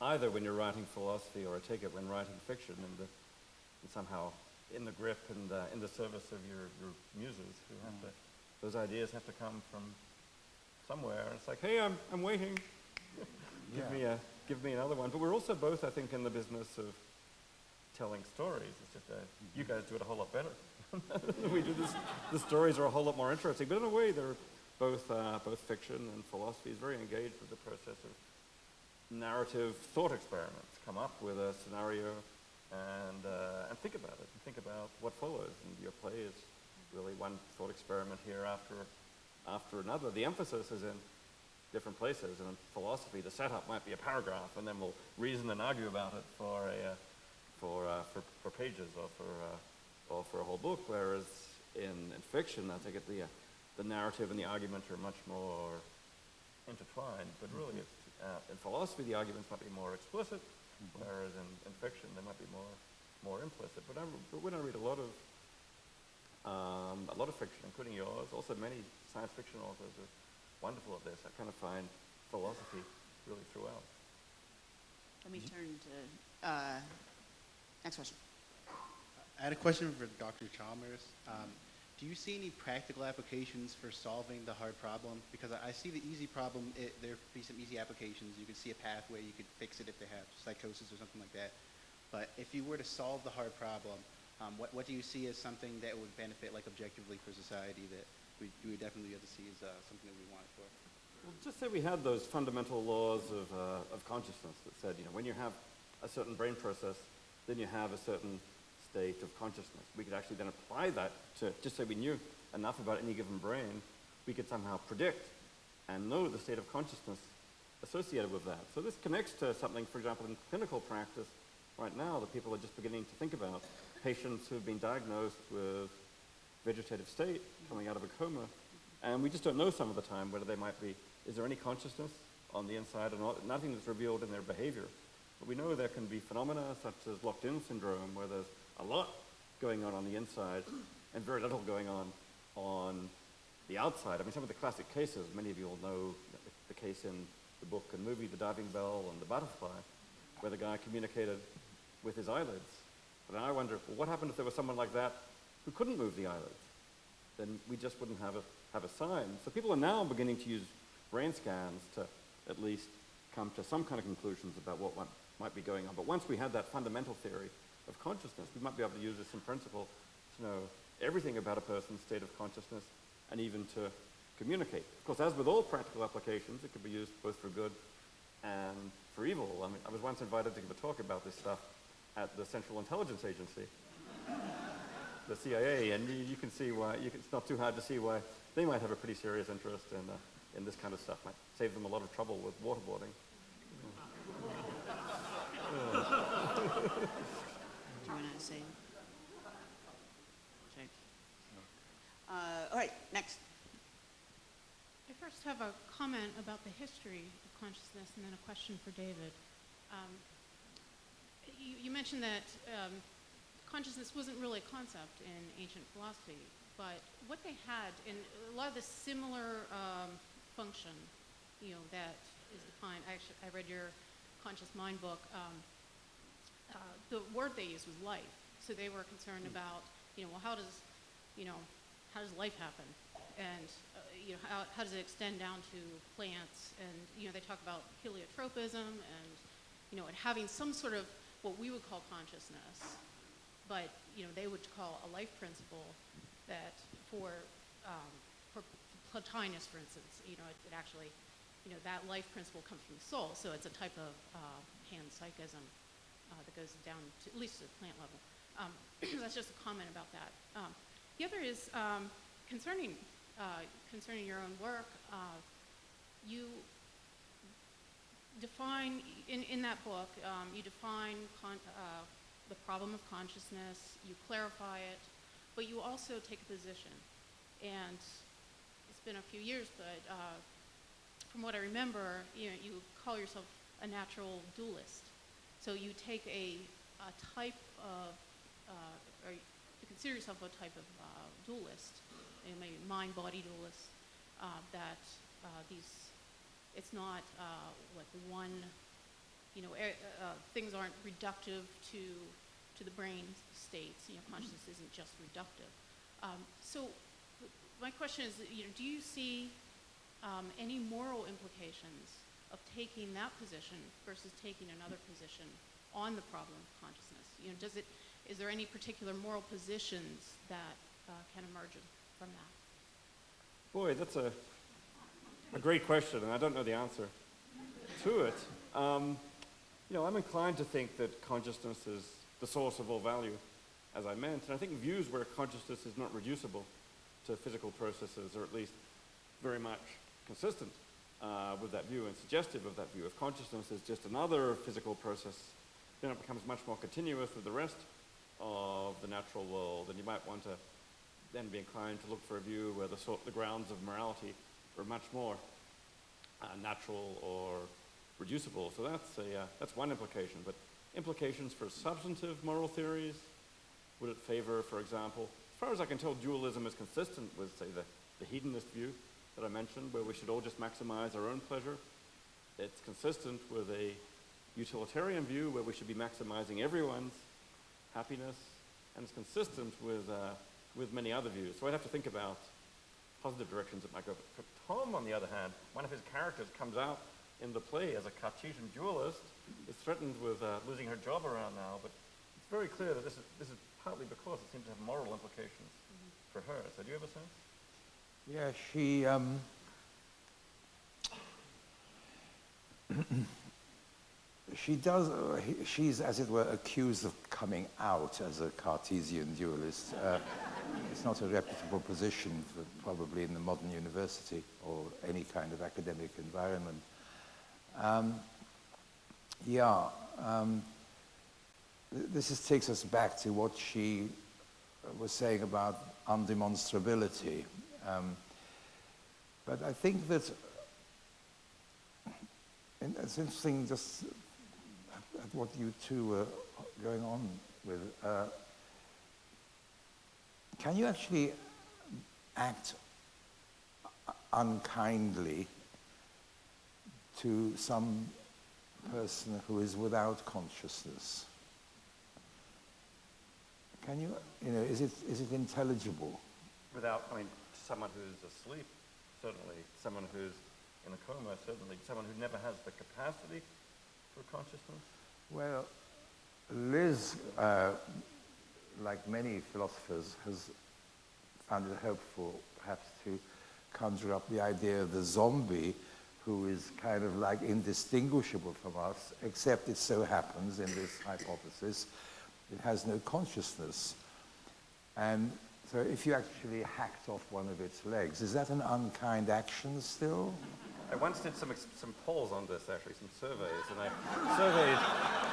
either when you're writing philosophy or I take it when writing fiction, in the, somehow in the grip and uh, in the service of your, your muses who have to, those ideas have to come from somewhere. And it's like, hey, I'm, I'm waiting. <laughs> give, Yeah. me a, give me another one. But we're also both, I think, in the business of telling stories. It's just, uh, you guys do it a whole lot better. <laughs> we do this, the stories are a whole lot more interesting. But in a way, they're both, uh, both fiction and philosophy is very engaged with the process of narrative thought experiments. Come up with a scenario and, uh, and think about it, and think about what follows. And your play is really one thought experiment here after, after another. The emphasis is in different places. And in philosophy, the setup might be a paragraph, and then we'll reason and argue about it for, a, uh, for, uh, for, for pages or for, uh, or for a whole book, whereas in, in fiction, I think it, the, the narrative and the argument are much more intertwined, but really it's, uh, in philosophy the arguments might be more explicit, whereas in, in fiction they might be more, more implicit. But, I, but when I read a lot of, um, a lot of fiction, including yours, also many science fiction authors are wonderful at this. I kind of find philosophy really throughout. Let me turn to, uh, next question. I had a question for Dr. Chalmers. Um, do you see any practical applications for solving the hard problem? Because I, see the easy problem, it, there could be some easy applications. You could see a pathway, you could fix it if they have psychosis or something like that. But if you were to solve the hard problem, um, what, what do you see as something that would benefit, like objectively for society, that we, we would definitely have to see as uh, something that we want for? Well, just say we had those fundamental laws of, uh, of consciousness that said, you know, when you have a certain brain process, then you have a certain state of consciousness. We could actually then apply that to, just so we knew enough about any given brain, we could somehow predict and know the state of consciousness associated with that. So this connects to something, for example, in clinical practice right now that people are just beginning to think about. Patients who've been diagnosed with vegetative state coming out of a coma, and we just don't know some of the time whether they might be, is there any consciousness on the inside or not? Nothing that's revealed in their behavior. But we know there can be phenomena such as locked-in syndrome where there's a lot going on on the inside and very little going on on the outside. I mean, some of the classic cases, many of you will know the, case in the book and movie, The Diving Bell and The Butterfly, where the guy communicated with his eyelids. But I wonder, well, what happened if there was someone like that who couldn't move the eyelids? Then we just wouldn't have a, have a sign. So people are now beginning to use brain scans to at least come to some kind of conclusions about what might, might be going on. But once we had that fundamental theory of consciousness, we might be able to use this in principle to know everything about a person's state of consciousness and even to communicate. Of course, as with all practical applications, it could be used both for good and for evil. I mean, I was once invited to give a talk about this stuff at the Central Intelligence Agency, <laughs> the CIA, and you, you can see why, can, it's not too hard to see why they might have a pretty serious interest in, uh, in this kind of stuff. Might save them a lot of trouble with waterboarding. <laughs> you want to say? Check. Uh, all right, next. I first have a comment about the history of consciousness and then a question for David. Um, you, you, mentioned that um, consciousness wasn't really a concept in ancient philosophy, but what they had in a lot of the similar um, function, you know, that is defined. I actually, I read your conscious mind book. Um, uh, the word they used was life. So they were concerned hmm. about, you know, well, how does, you know, how does life happen? And, uh, you know, how, how does it extend down to plants? And, you know, they talk about heliotropism and, you know, and having some sort of what we would call consciousness, but, you know, they would call a life principle that for, um, for Plotinus, for instance, you know, it, it, actually, you know, that life principle comes from the soul. So it's a type of uh, panpsychism uh, that goes down to at least to the plant level. Um, <clears throat> that's just a comment about that. Um, the other is um, concerning uh, concerning your own work. Uh, you define in, in that book. Um, you define uh, the problem of consciousness. You clarify it, but you also take a position. And it's been a few years, but uh, from what I remember, you know, you call yourself a natural dualist. So you take a, a type of, uh, or you consider yourself a type of uh, dualist, maybe mind-body dualist, uh, that uh, these, it's not uh, like one, you know, uh, things aren't reductive to, to the brain states. You know, consciousness isn't just reductive. Um, so my question is, you know, do you see um, any moral implications of taking that position versus taking another position on the problem of consciousness? You know, does it, is there any particular moral positions that uh, can emerge from that? Boy, that's a, a great question, and I don't know the answer to it. Um, you know, I'm inclined to think that consciousness is the source of all value, as I meant. And I think views where consciousness is not reducible to physical processes, or at least very much consistent uh, with that view and suggestive of that view. If consciousness is just another physical process, then it becomes much more continuous with the rest of the natural world, and you might want to then be inclined to look for a view where the, sort, the grounds of morality are much more uh, natural or reducible. So that's, a, uh, that's one implication. But implications for substantive moral theories, would it favor, for example, as far as I can tell, dualism is consistent with, say, the, the hedonist view that I mentioned, where we should all just maximize our own pleasure. It's consistent with a utilitarian view where we should be maximizing everyone's happiness, and it's consistent with, uh, with many other views. So I'd have to think about positive directions it might go. For Tom, on the other hand, one of his characters comes out in the play as a Cartesian dualist, is threatened with uh, losing her job around now, but it's very clear that this is, this is partly because it seems to have moral implications for her. So do you have a sense? Yeah, she, um, <clears throat> she does, uh, he- she's, as it were, accused of coming out as a Cartesian dualist. Uh, it's not a reputable position, for, probably in the modern university or any kind of academic environment. Um, yeah, um, this is, takes us back to what she was saying about undemonstrability. Um, but I think that and it's interesting just at what you two were going on with. Uh, can you actually act unkindly to some person who is without consciousness? Can you, you know, is it, is it intelligible? Without, I mean, someone who's asleep, certainly. Someone who's in a coma, certainly. Someone who never has the capacity for consciousness. Well, Liz, uh, like many philosophers, has found it helpful perhaps to conjure up the idea of the zombie who is kind of like indistinguishable from us, except it so happens in this hypothesis it has no consciousness. And so if you actually hacked off one of its legs, is that an unkind action still? I once did some, some polls on this, actually, some surveys, and I surveyed,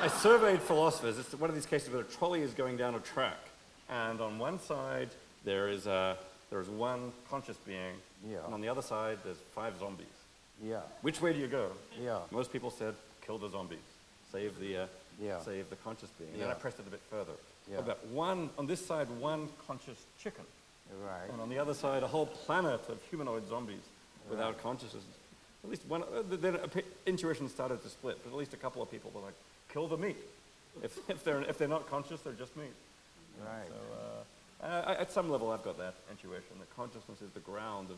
I surveyed philosophers. It's one of these cases where a trolley is going down a track, and on one side there is, a, there is one conscious being, Yeah. and on the other side there's five zombies. Yeah, Which way do you go? yeah, Most people said, kill the zombies, save the, uh, Yeah. save the conscious being. And then I pressed it a bit further. Yeah. About one, on this side, one conscious chicken. right. And on the other side, a whole planet of humanoid zombies without consciousness. At least one, uh, then intuition started to split, but at least a couple of people were like, kill the meat. If, <laughs> if, they're, if they're not conscious, they're just meat. Right. So uh, I, at some level, I've got that intuition that consciousness is the ground of,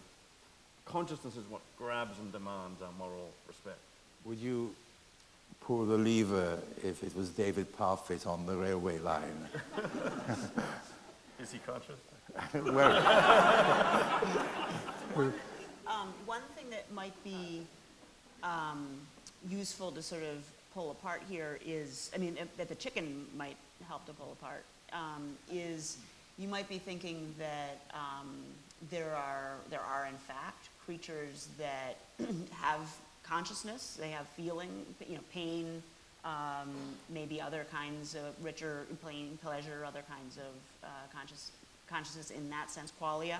consciousness is what grabs and demands our moral respect. Would you pull the lever if it was David Parfit on the railway line? Is he conscious? <laughs> well, Um, one thing that might be um, useful to sort of pull apart here is, I mean, that the chicken might help to pull apart, um, is you might be thinking that um, there are there are in fact creatures that <clears throat> have consciousness, they have feeling, you know, pain, um, maybe other kinds of richer pain, pleasure, other kinds of uh, conscious consciousness in that sense, qualia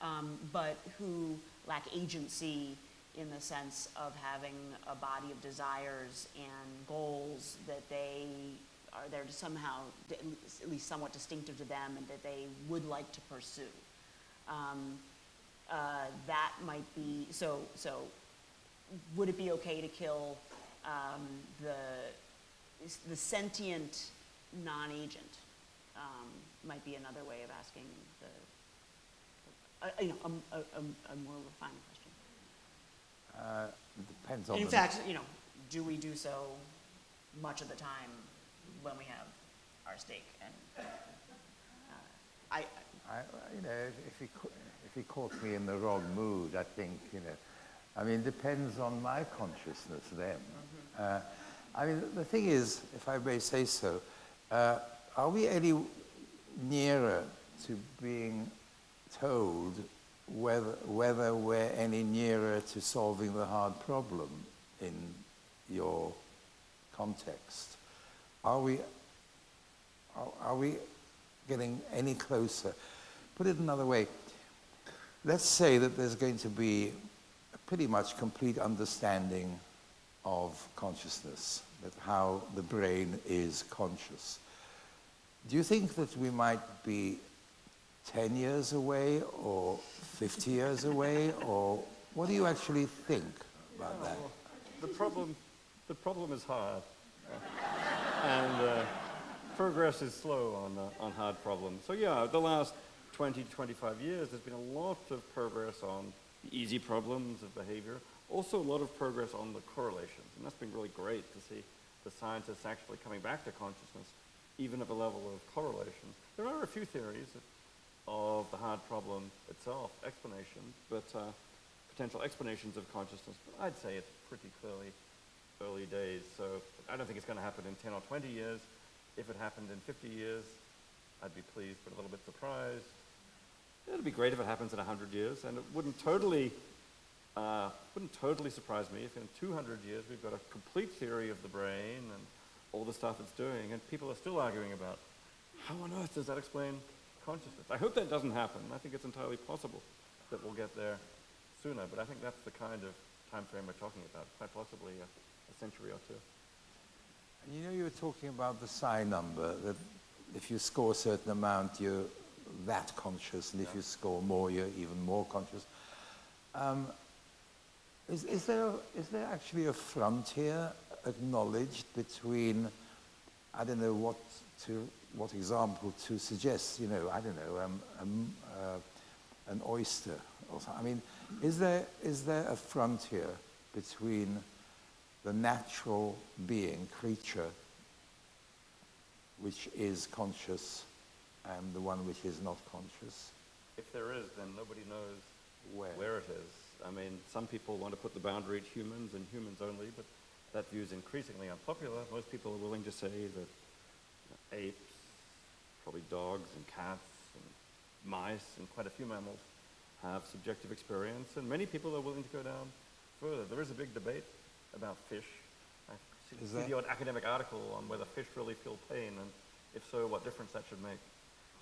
um, but who lack agency in the sense of having a body of desires and goals that they are there to somehow, at least- at least somewhat distinctive to them, and that they would like to pursue. Um, uh, that might be so. So, would it be okay to kill um, the the sentient non-agent? Um, might be another way of asking the uh, you know, a, a, a, more refined question. uh, it depends on in fact, you know, do we do so much of the time when we have our stake? And uh, I, I, you know, if, if, he, if he caught me in the wrong mood, I think, you know, I mean, it depends on my consciousness then. Uh, I mean, the thing is, if I may say so, uh, are we any nearer to being told whether, whether we're any nearer to solving the hard problem in your context? Are we, are, are we getting any closer? Put it another way. Let's say that there's going to be pretty much complete understanding of consciousness, that how the brain is conscious. Do you think that we might be 10 years away or 50 years away, or what do you actually think about that? The problem, the problem is hard. and uh, progress is slow on, uh, on hard problems. So yeah, the last 20 to 25 years, there's been a lot of progress on easy problems of behavior, also a lot of progress on the correlations. And that's been really great to see the scientists actually coming back to consciousness, even at a level of correlation. There are a few theories of the hard problem itself, explanations, but uh, potential explanations of consciousness, but I'd say it's pretty clearly early days. So I don't think it's going to happen in 10 or 20 years. If it happened in 50 years, I'd be pleased, but a little bit surprised. It'd be great if it happens in 100 years, and it wouldn't totally, uh, wouldn't totally surprise me if in 200 years we've got a complete theory of the brain and all the stuff it's doing, and people are still arguing about how on earth does that explain consciousness? I hope that doesn't happen. I think it's entirely possible that we'll get there sooner, but I think that's the kind of time frame we're talking about, quite possibly a, a century or two. And you know, you were talking about the psi number, that if you score a certain amount, you're that conscious, and if you score more, you're even more conscious. Um, is, is, there, is there actually a frontier acknowledged between, I don't know what to, what example to suggest, you know, I don't know, um, um, uh, an oyster or something. I mean, is there, is there a frontier between the natural being, creature, which is conscious, and the one which is not conscious? If there is, then nobody knows Where? where it is. I mean, some people want to put the boundary at humans and humans only, but that view is increasingly unpopular. Most people are willing to say that apes, probably dogs and cats and mice and quite a few mammals have subjective experience, and many people are willing to go down further. There is a big debate about fish. I see, that- the odd academic article on whether fish really feel pain, and if so, what difference that should make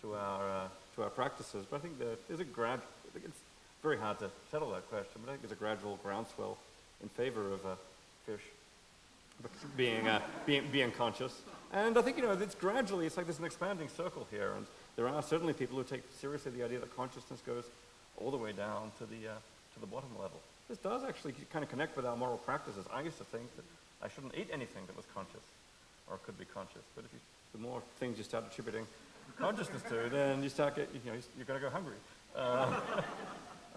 to our uh, to our practices. But I think there is a grad. It's very hard to settle that question, but I think there's a gradual groundswell in favor of uh, fish being, uh, being, being conscious. And I think, you know, it's gradually, it's like there's an expanding circle here. And there are certainly people who take seriously the idea that consciousness goes all the way down to the, uh, to the bottom level. This does actually kind of connect with our moral practices. I used to think that I shouldn't eat anything that was conscious or could be conscious. But if you, the more things you start attributing consciousness to, then you start get, you know, you're going to go hungry. Uh,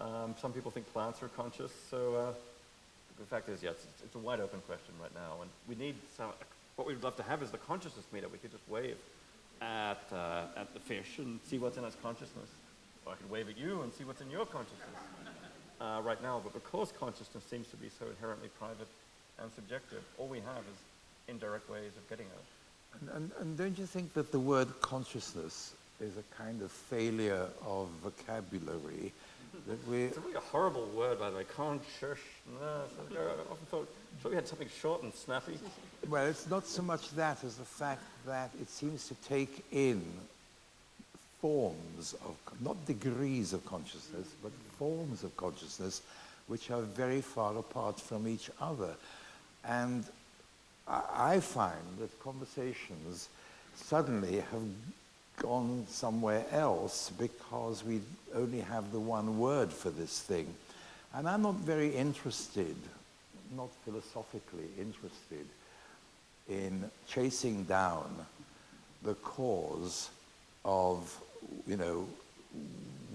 <laughs> um, some people think plants are conscious. So uh, the fact is, yes, it's, it's a wide open question right now, and we need some. What we'd love to have is the consciousness meter. We could just wave at uh, at the fish and see what's in its consciousness, or I could wave at you and see what's in your consciousness uh, right now. But because consciousness seems to be so inherently private and subjective, all we have is indirect ways of getting at it. And, and, and don't you think that the word consciousness is a kind of failure of vocabulary that we It's a really horrible word, by the way. consciousness. I often thought, thought we had something short and snappy. Well, it's not so much that as the fact that it seems to take in forms of, not degrees of consciousness, but forms of consciousness which are very far apart from each other. And I, find that conversations suddenly have gone somewhere else because we only have the one word for this thing. And I'm not very interested, not philosophically interested, in chasing down the cause of, you know,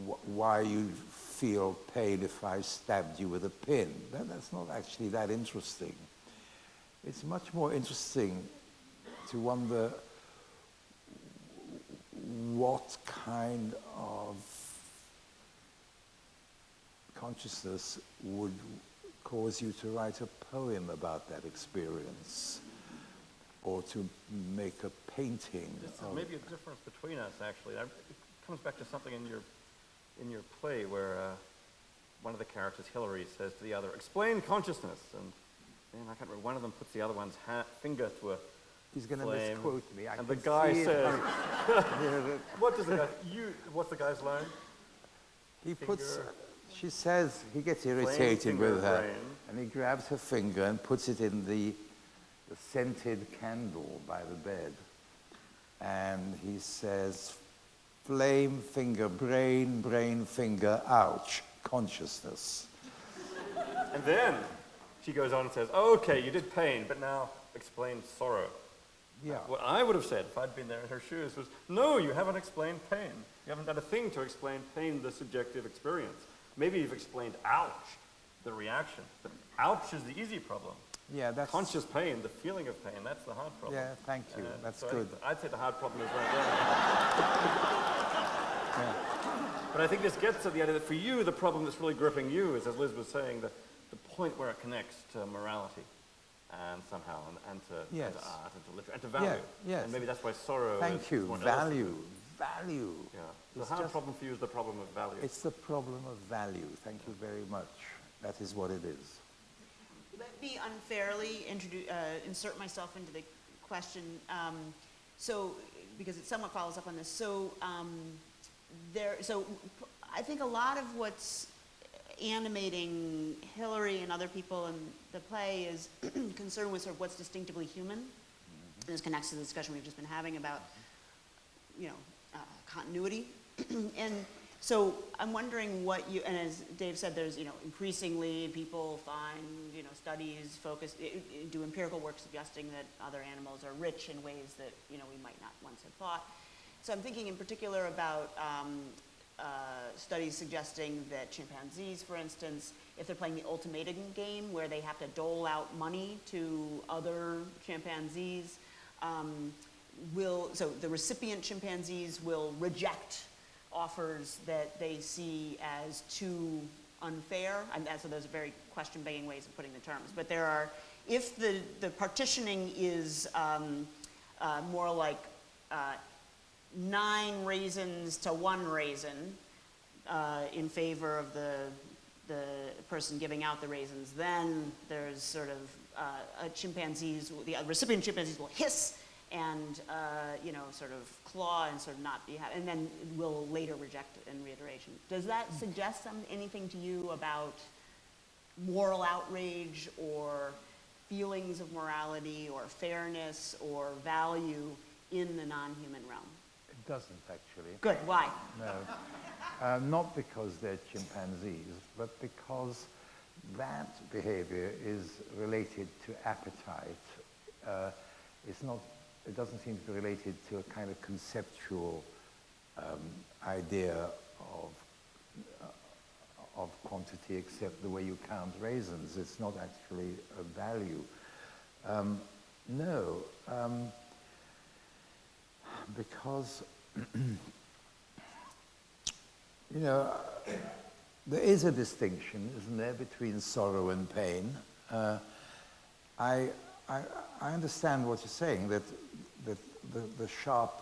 wh- why you feel pain if I stabbed you with a pin. That, that's not actually that interesting. It's much more interesting to wonder what kind of consciousness would cause you to write a poem about that experience. or to make a painting. This is maybe a difference between us, actually. It comes back to something in your, in your play where uh, one of the characters, Hilary, says to the other, explain consciousness. And I can't remember, one of them puts the other one's ha- finger to a He's going to misquote me. I and the guy says, from- Yeah, that- what does the guy, you, what's the guy's line? He puts, she says, he gets irritated with her, brain. and he grabs her finger and puts it in the, the scented candle by the bed. And he says, flame, finger, brain, brain, finger, ouch, consciousness. And then she goes on and says, okay, you did pain, but now explain sorrow. Yeah. What I would have said if I'd been there in her shoes was, no, you haven't explained pain. You haven't done a thing to explain pain, the subjective experience. Maybe you've explained ouch, the reaction. But ouch is the easy problem. Yeah, that's... Conscious pain, the feeling of pain, that's the hard problem. Yeah, thank you. That's so good. think- I'd say the hard problem is right there. <laughs> But I think this gets to the idea that for you, the problem that's really gripping you is, as Liz was saying, the, the point where it connects to morality and somehow, and, and, to, and to art, and to literature, and to value. yes. And maybe that's why sorrow Thank is you. Value. Value. Yeah. The It's hard just- problem for you is the problem of value. It's the problem of value. Thank you very much. That is what it is. Let me unfairly uh, insert myself into the question. Um, so, because it somewhat follows up on this. So, um, there, so p- I think a lot of what's animating Hilary and other people in the play is <clears throat> concerned with sort of what's distinctively human. And this connects to the discussion we've just been having about, you know, uh, continuity. <clears throat> and so I'm wondering what you, and as Dave said, there's, you know, increasingly people find, you know, studies focus, do empirical work suggesting that other animals are rich in ways that, you know, we might not once have thought. So I'm thinking in particular about um, uh, studies suggesting that chimpanzees, for instance, if they're playing the ultimatum game where they have to dole out money to other chimpanzees, um, will, so the recipient chimpanzees will reject offers that they see as too unfair. And so those are very question begging ways of putting the terms. But there are, if the, the partitioning is um, uh, more like uh, nine raisins to one raisin uh, in favor of the, the person giving out the raisins, then there's sort of uh, a chimpanzees, the recipient chimpanzees will hiss and, uh, you know, sort of claw and sort of not be happy, and then will later reject in reiteration. Does that suggest some, anything to you about moral outrage or feelings of morality or fairness or value in the non-human realm? It doesn't, actually. Good, why? No. Uh, not because they're chimpanzees, but because that behavior is related to appetite. Uh, it's not, it doesn't seem to be related to a kind of conceptual um, idea of, uh, of quantity except the way you count raisins. It's not actually a value. Um, no, um, because <clears throat> you know, there is a distinction, isn't there, between sorrow and pain. Uh, I, I, I understand what you're saying, that, that the, the sharp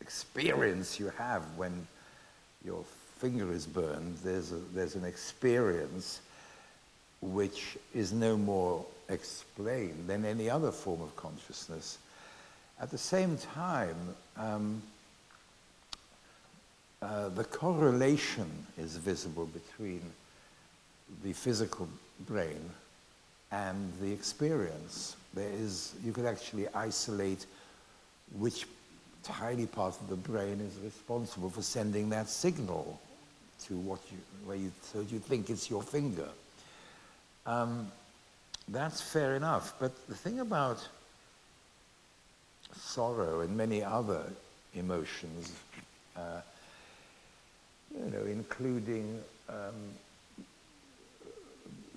experience you have when your finger is burned, there's, a, there's an experience which is no more explained than any other form of consciousness. At the same time, um, uh, the correlation is visible between the physical brain and the experience. There is, you could actually isolate which tiny part of the brain is responsible for sending that signal to what you, where you, so you think it's your finger. Um, that's fair enough, but the thing about sorrow and many other emotions, uh, you know, including um,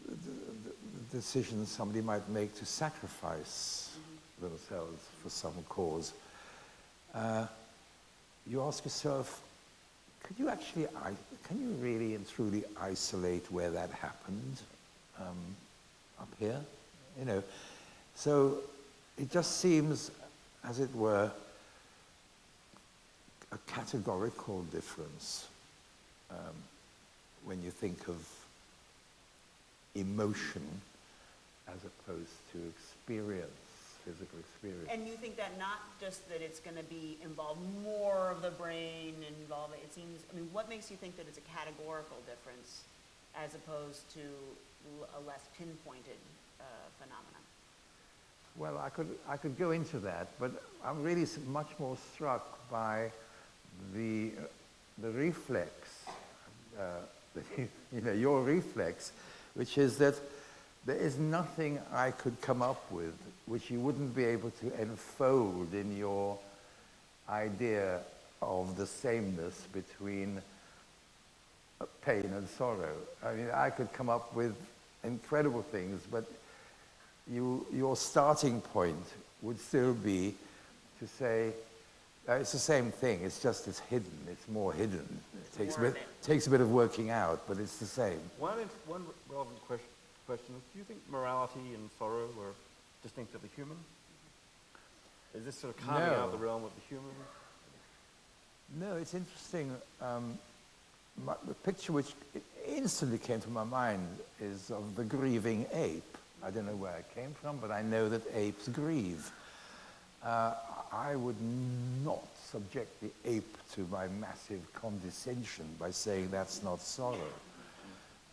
the, the, the decisions somebody might make to sacrifice themselves for some cause. Uh, you ask yourself, could you actually, can you really and truly isolate where that happened um, up here? You know, so it just seems, as it were, a categorical difference um, when you think of emotion as opposed to experience, physical experience. And you think that not just that it's going to be involve more of the brain, involve it seems. I mean, what makes you think that it's a categorical difference as opposed to a less pinpointed uh, phenomenon? Well, I could, I could go into that, but I'm really much more struck by the, the reflex, <laughs> you know, your reflex, which is that there is nothing I could come up with which you wouldn't be able to enfold in your idea of the sameness between pain and sorrow. I mean, I could come up with incredible things, but you, your starting point would still be to say, uh, it's the same thing, it's just it's hidden, it's more hidden. It takes a, bit, of takes a bit of working out, but it's the same. One, in- one relevant question, question is, do you think morality and sorrow are distinctively human? Is this sort of carving out of the realm of the human? No, it's interesting. Um, my, the picture which instantly came to my mind is of the grieving ape. I don't know where it came from, but I know that apes grieve. Uh, I would not subject the ape to my massive condescension by saying that's not sorrow.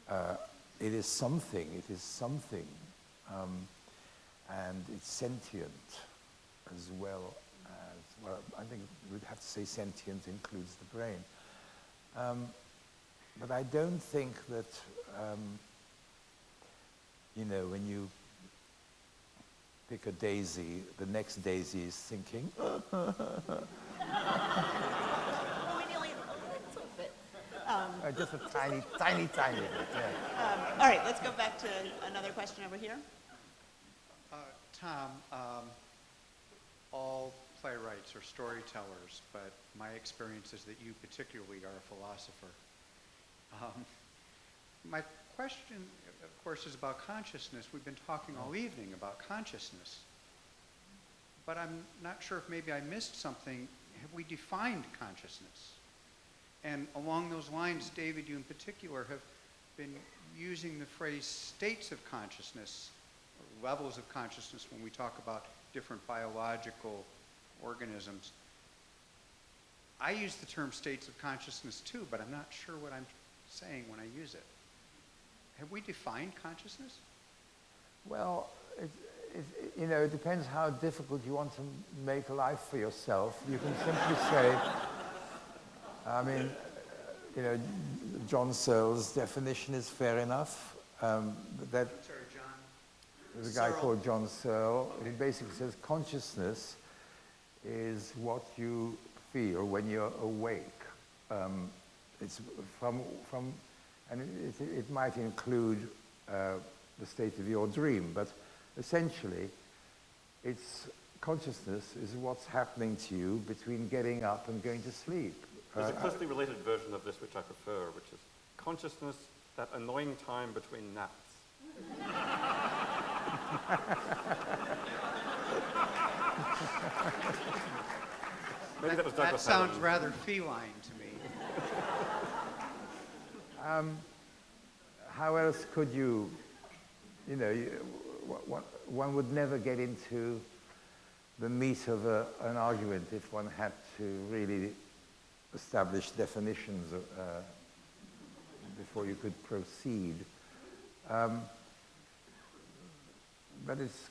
Uh, it is something, it is something, um, and it's sentient as well as, well, I think we'd have to say sentient includes the brain. Um, but I don't think that, um, you know, when you pick a daisy, the next daisy is thinking, Well, <laughs> maybe only a little bit. uh, just a tiny, tiny, tiny bit, yeah. Um, all right, let's go back to another question over here. Uh, Tom, um, all playwrights are storytellers, but my experience is that you particularly are a philosopher. Um, my question, of course, is about consciousness. We've been talking all evening about consciousness. But I'm not sure if maybe I missed something. Have we defined consciousness? And along those lines, David, you in particular have been using the phrase states of consciousness, or levels of consciousness when we talk about different biological organisms. I use the term states of consciousness too, but I'm not sure what I'm saying when I use it. Have we defined consciousness? Well, it, it, you know, it depends how difficult you want to make a life for yourself. You can simply say, <laughs> I mean, you know, John Searle's definition is fair enough. Um, that Sorry, there's a guy Searle. called John Searle. He basically says consciousness is what you feel when you're awake. Um, it's from, from and it, it, it might include uh, the state of your dream, but essentially, it's consciousness is what's happening to you between getting up and going to sleep. There's a Uh, closely related version of this which I prefer, which is consciousness, that annoying time between naps. <laughs> Maybe that was That sounds Adams. rather feline to me. How else could you, you know, you, one would never get into the meat of a, an argument if one had to really establish definitions uh, before you could proceed. Um, but it's,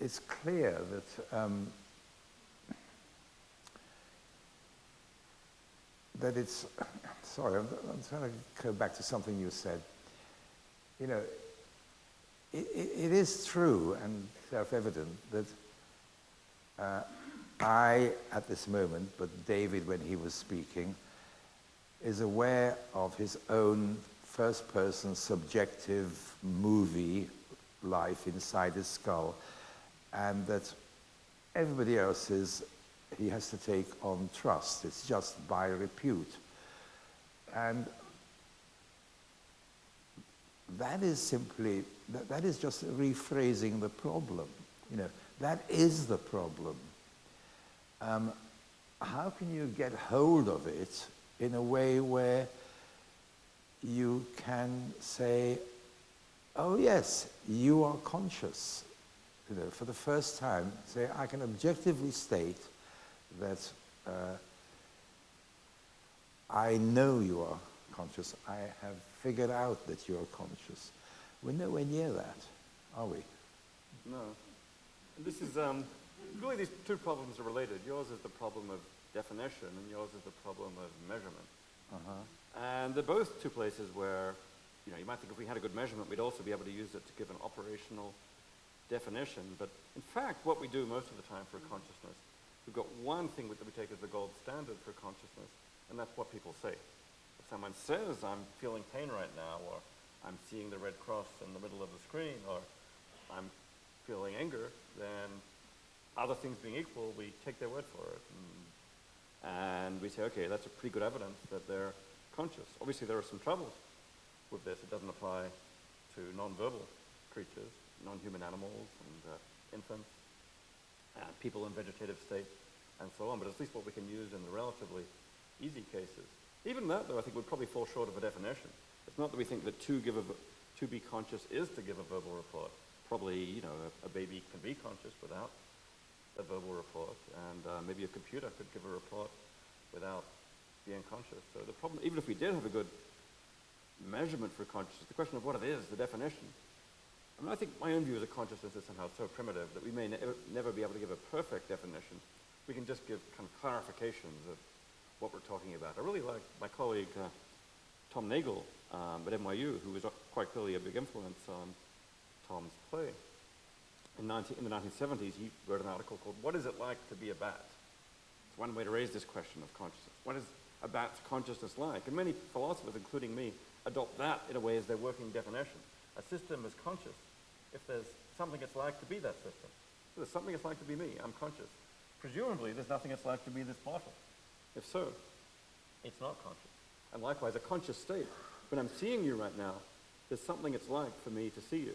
it's clear that um, that it's, <coughs> sorry, I'm, I'm trying to go back to something you said. You know, it, it, is true and self-evident that uh, I, at this moment, but David, when he was speaking, is aware of his own first-person subjective movie life inside his skull, and that everybody else's he has to take on trust. It's just by repute. And that is simply, that, that is just rephrasing the problem. You know, that is the problem. Um, how can you get hold of it in a way where you can say, oh yes, you are conscious. You know, for the first time, say, I can objectively state that uh, I know you are conscious. I have figured out that you are conscious. We're nowhere near that, are we? No. And this is, um, really these two problems are related. Yours is the problem of definition and yours is the problem of measurement. Uh-huh. And they're both two places where, you know, you might think if we had a good measurement, we'd also be able to use it to give an operational definition. But in fact, what we do most of the time for consciousness, we've got one thing that we take as the gold standard for consciousness, and that's what people say. If someone says, I'm feeling pain right now, or I'm seeing the red cross in the middle of the screen, or I'm feeling anger, then other things being equal, we take their word for it. And, and we say, okay, that's a pretty good evidence that they're conscious. Obviously, there are some troubles with this. It doesn't apply to non-verbal creatures, non-human animals and uh, infants, people in vegetative states, and so on. But at least what we can use in the relatively easy cases. Even that, though, I think would probably fall short of a definition. It's not that we think that to give a, to be conscious is to give a verbal report. Probably, you know, a, a baby can be conscious without a verbal report, and uh, maybe a computer could give a report without being conscious. So the problem, even if we did have a good measurement for consciousness, the question of what it is, the definition. I mean, I think my own view is that consciousness is somehow so primitive that we may ne never be able to give a perfect definition. We can just give kind of clarifications of what we're talking about. I really like my colleague uh, Tom Nagel um, at NYU, who was quite clearly a big influence on Tom's play. In, 19, in, the 1970s, he wrote an article called What is it like to be a bat? It's one way to raise this question of consciousness. What is a bat's consciousness like? And many philosophers, including me, adopt that in a way as their working definition. A system is conscious if there's something it's like to be that system. If there's something it's like to be me, I'm conscious. Presumably, there's nothing it's like to be this bottle. If so, it's not conscious. And likewise, a conscious state. When I'm seeing you right now, there's something it's like for me to see you.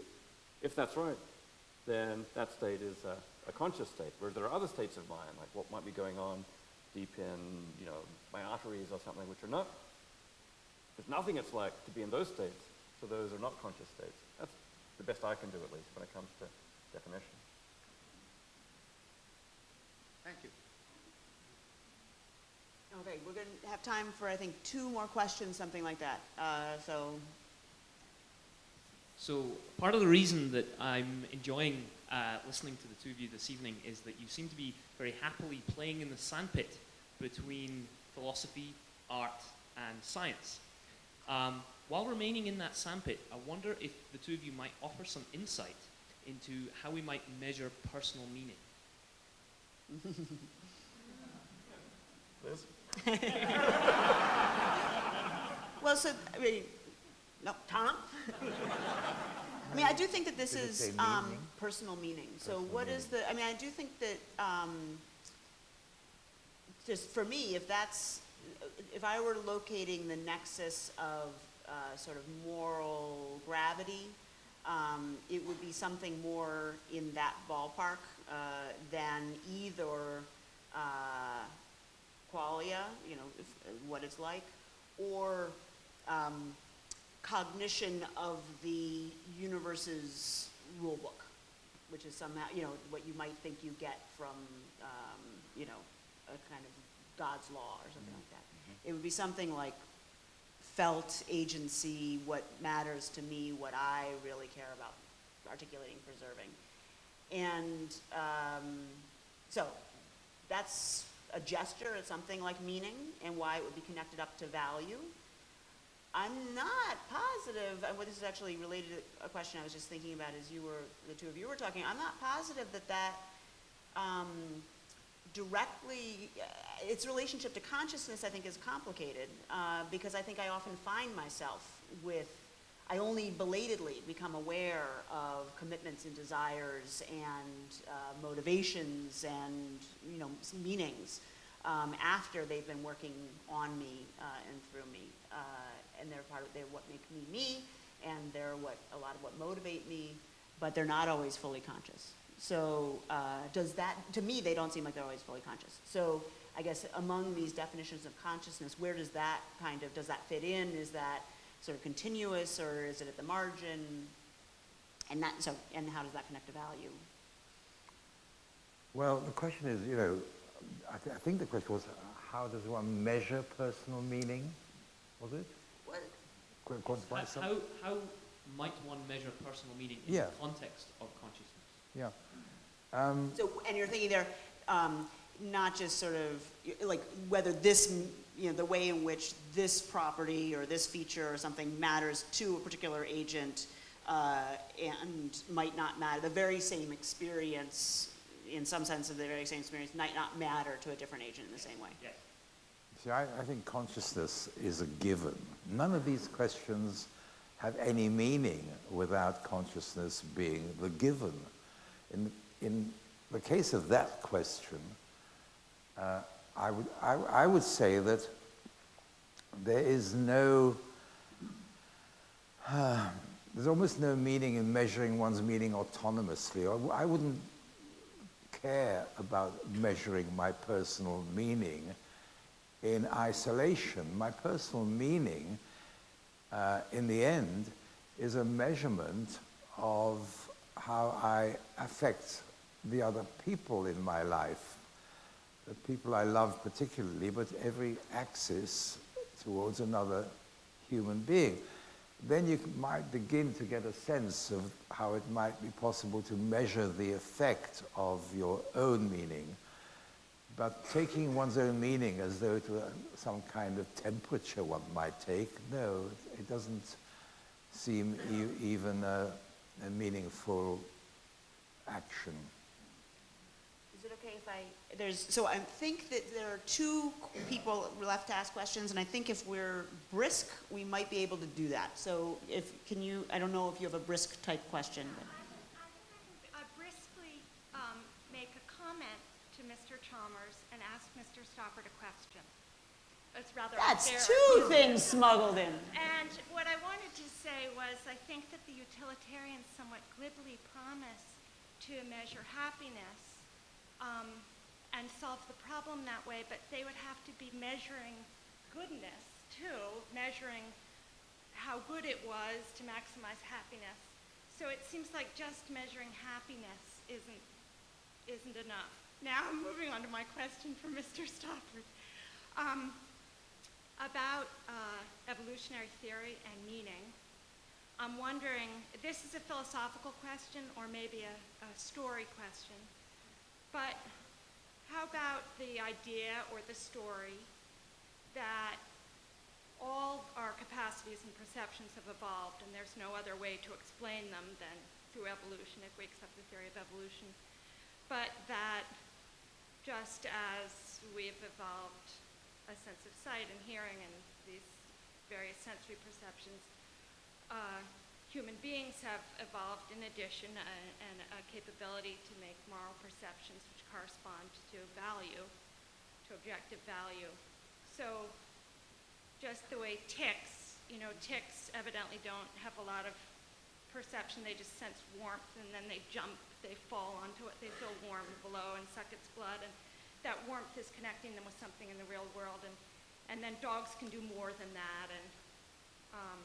If that's right, then that state is a, a conscious state. Whereas there are other states of mind, like what might be going on deep in, you know, my arteries or something, which are not. There's nothing it's like to be in those states, so those are not conscious states. That's the best I can do, at least, when it comes to definition. Thank you. Okay, we're going to have time for, I think, two more questions, something like that. Uh, so. So part of the reason that I'm enjoying uh, listening to the two of you this evening is that you seem to be very happily playing in the sandpit between philosophy, art, and science. Um, while remaining in that sandpit, I wonder if the two of you might offer some insight into how we might measure personal meaning. Liz? <laughs> well, so, I mean, no, Tom? I mean, I do think that this is um, personal meaning. So personal what meaning. is the, I mean, I do think that, um, just for me, if that's, if I were locating the nexus of uh, sort of moral gravity, um, it would be something more in that ballpark uh, than either uh, qualia, you know, if, what it's like, or um, cognition of the universe's rule book, which is somehow, you know, what you might think you get from, um, you know, a kind of God's law or something mm -hmm. like that. Mm -hmm. It would be something like felt agency, what matters to me, what I really care about articulating, preserving. And um, so that's a gesture, it's something like meaning and why it would be connected up to value. I'm not positive, and what this is actually related to a question I was just thinking about as you were, the two of you were talking, I'm not positive that that um, directly, uh, its relationship to consciousness I think is complicated uh, because I think I often find myself with, I only belatedly become aware of commitments and desires and uh, motivations and, you know, meanings um, after they've been working on me uh, and through me. Uh, and they're part of, they're what make me me, and they're what, a lot of what motivate me, but they're not always fully conscious. So uh, does that, to me, they don't seem like they're always fully conscious. So I guess among these definitions of consciousness, where does that kind of, does that fit in? Is that sort of continuous or is it at the margin? And that, so, and how does that connect to value? Well, the question is, you know, I, th- I think the question was, uh, how does one measure personal meaning? Was it? What, Qu- quantify How, how, how might one measure personal meaning in Yeah. the context of consciousness? Yeah. Um, So, and you're thinking there, um, not just sort of, like, whether this, you know, the way in which this property or this feature or something matters to a particular agent, uh, and might not matter, the very same experience, in some sense of the very same experience, might not matter to a different agent in the same way. Yes. See, I, I think consciousness is a given. None of these questions have any meaning without consciousness being the given. In, in the case of that question, uh, I, would, I, I would say that there is no, <sighs> there's almost no meaning in measuring one's meaning autonomously. I, I wouldn't care about measuring my personal meaning in isolation. My personal meaning, uh, in the end, is a measurement of how I affect the other people in my life, the people I love particularly, but every axis towards another human being. Then you might begin to get a sense of how it might be possible to measure the effect of your own meaning. But taking one's own meaning as though it were some kind of temperature one might take, no, it doesn't seem e- even a, a meaningful action. Is it okay if I, there's, so I think that there are two people left to ask questions, and I think if we're brisk, we might be able to do that. So if, can you, I don't know if you have a brisk type question, but. I briskly um, make a comment to Mr. Chalmers and ask Mr. Stoppard a question. It's rather That's two things smuggled in. And what I wanted to say was, I think that the utilitarians somewhat glibly promise to measure happiness um, and solve the problem that way, but they would have to be measuring goodness too, measuring how good it was to maximize happiness. So it seems like just measuring happiness isn't isn't enough. Now I'm <laughs> moving on to my question for Mr. Stoppard. Um, about uh, evolutionary theory and meaning. I'm wondering, this is a philosophical question or maybe a, a story question, but how about the idea or the story that all our capacities and perceptions have evolved and there's no other way to explain them than through evolution if we accept the theory of evolution, but that just as we've evolved a sense of sight and hearing and these various sensory perceptions, uh, human beings have evolved in addition a, and a capability to make moral perceptions which correspond to value, to objective value. So just the way ticks, you know, ticks evidently don't have a lot of perception, they just sense warmth and then they jump, they fall onto it, they feel warm below and suck its blood. And that warmth is connecting them with something in the real world. And, and then dogs can do more than that, and um,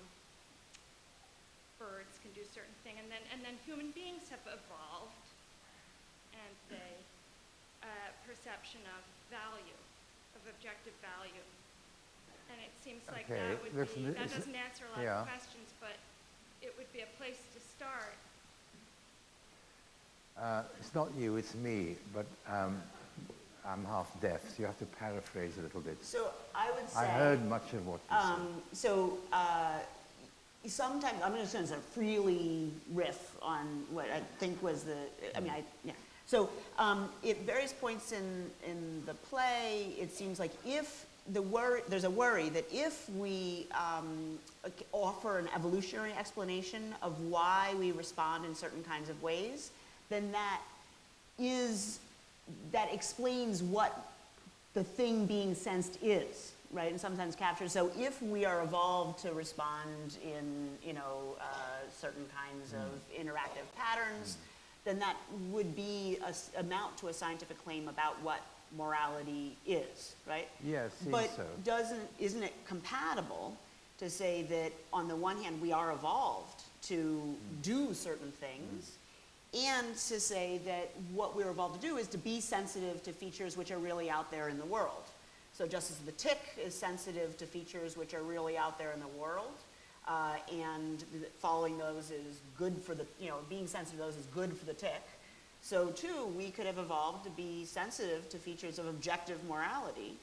birds can do certain things. And then, and then human beings have evolved, and they uh, perception of value, of objective value. And it seems like Okay, that would listen, be, that doesn't answer a lot yeah. of questions, but it would be a place to start. Uh, it's not you, it's me, but um, I'm half deaf, so you have to paraphrase a little bit. So I would say. I heard much of what you Um, so uh, sometimes I'm just going to freely riff on what I think was the. I mean, I yeah. So um, at various points in in the play, it seems like if the worry, there's a worry that if we um, offer an evolutionary explanation of why we respond in certain kinds of ways, then that is that explains what the thing being sensed is, right? In some sense captured. So if we are evolved to respond in, you know, uh, certain kinds of hmm. interactive patterns, hmm. then that would be a s amount to a scientific claim about what morality is, right? Yeah, but so. doesn't isn't it compatible to say that on the one hand we are evolved to hmm. do certain things, and to say that what we're evolved to do is to be sensitive to features which are really out there in the world. So just as the tick is sensitive to features which are really out there in the world, uh, and following those is good for the, you know, being sensitive to those is good for the tick. So too, we could have evolved to be sensitive to features of objective morality.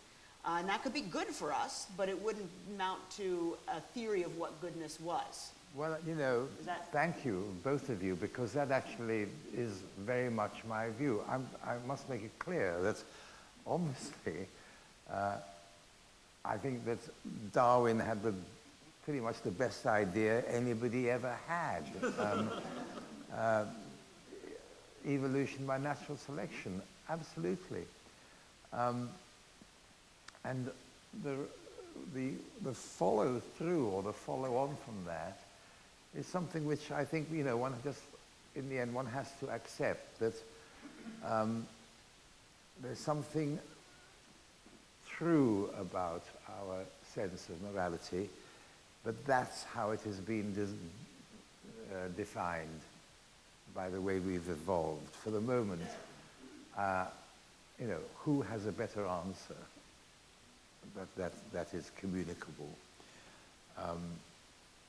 Uh, and that could be good for us, but it wouldn't amount to a theory of what goodness was. Well, you know, thank you, both of you, because that actually is very much my view. I'm, I must make it clear that obviously uh, I think that Darwin had the, pretty much the best idea anybody ever had. Um, <laughs> uh, evolution by natural selection, absolutely. Um, and the, the, the follow through or the follow on from that is something which I think, you know, one just, in the end, one has to accept that um, there's something true about our sense of morality, but that's how it has been uh, defined by the way we've evolved. For the moment, uh, you know, who has a better answer? That, that, that is communicable. Um,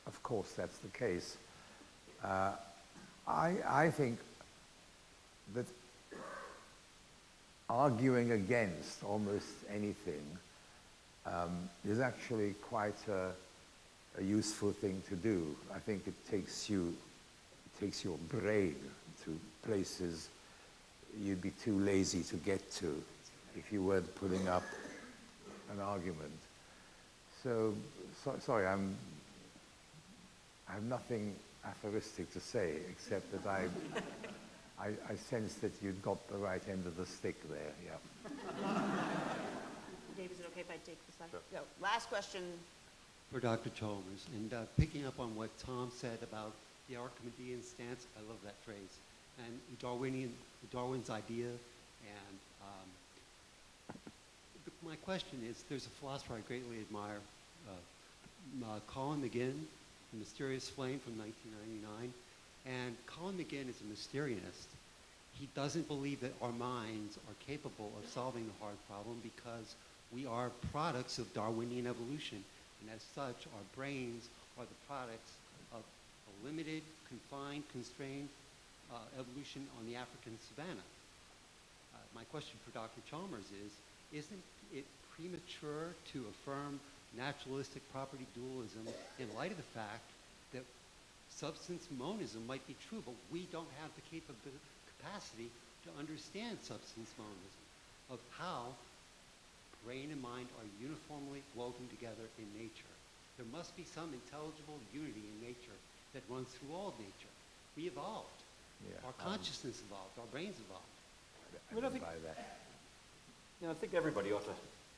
of course, that's the case. Uh, I, I think that arguing against almost anything um, is actually quite a, a useful thing to do. I think it takes you, it takes your brain to places you'd be too lazy to get to if you weren't putting up an argument. So, so sorry, I'm, I have nothing aphoristic to say except that I, I, I sense that you've got the right end of the stick there, yeah. <laughs> Dave, is it okay if I take this last? So, last question. for Dr. Chalmers. And uh, picking up on what Tom said about the Archimedean stance, I love that phrase. And Darwinian, Darwin's idea. And um, the- my question is, there's a philosopher I greatly admire, uh, M- uh, Colin McGinn, The Mysterious Flame from 1999. And Colin McGinn is a Mysterianist. He doesn't believe that our minds are capable of solving the hard problem because we are products of Darwinian evolution. And as such, our brains are the products of a limited, confined, constrained uh, evolution on the African savanna. Uh, my question for Dr. Chalmers is, isn't it premature to affirm naturalistic property dualism in light of the fact that substance monism might be true, but we don't have the capability, capacity to understand substance monism, of how brain and mind are uniformly woven together in nature. There must be some intelligible unity in nature that runs through all of nature. We evolved. Yeah, our um, consciousness evolved. Our brains evolved. I mean, I think- that. You know, I think everybody ought to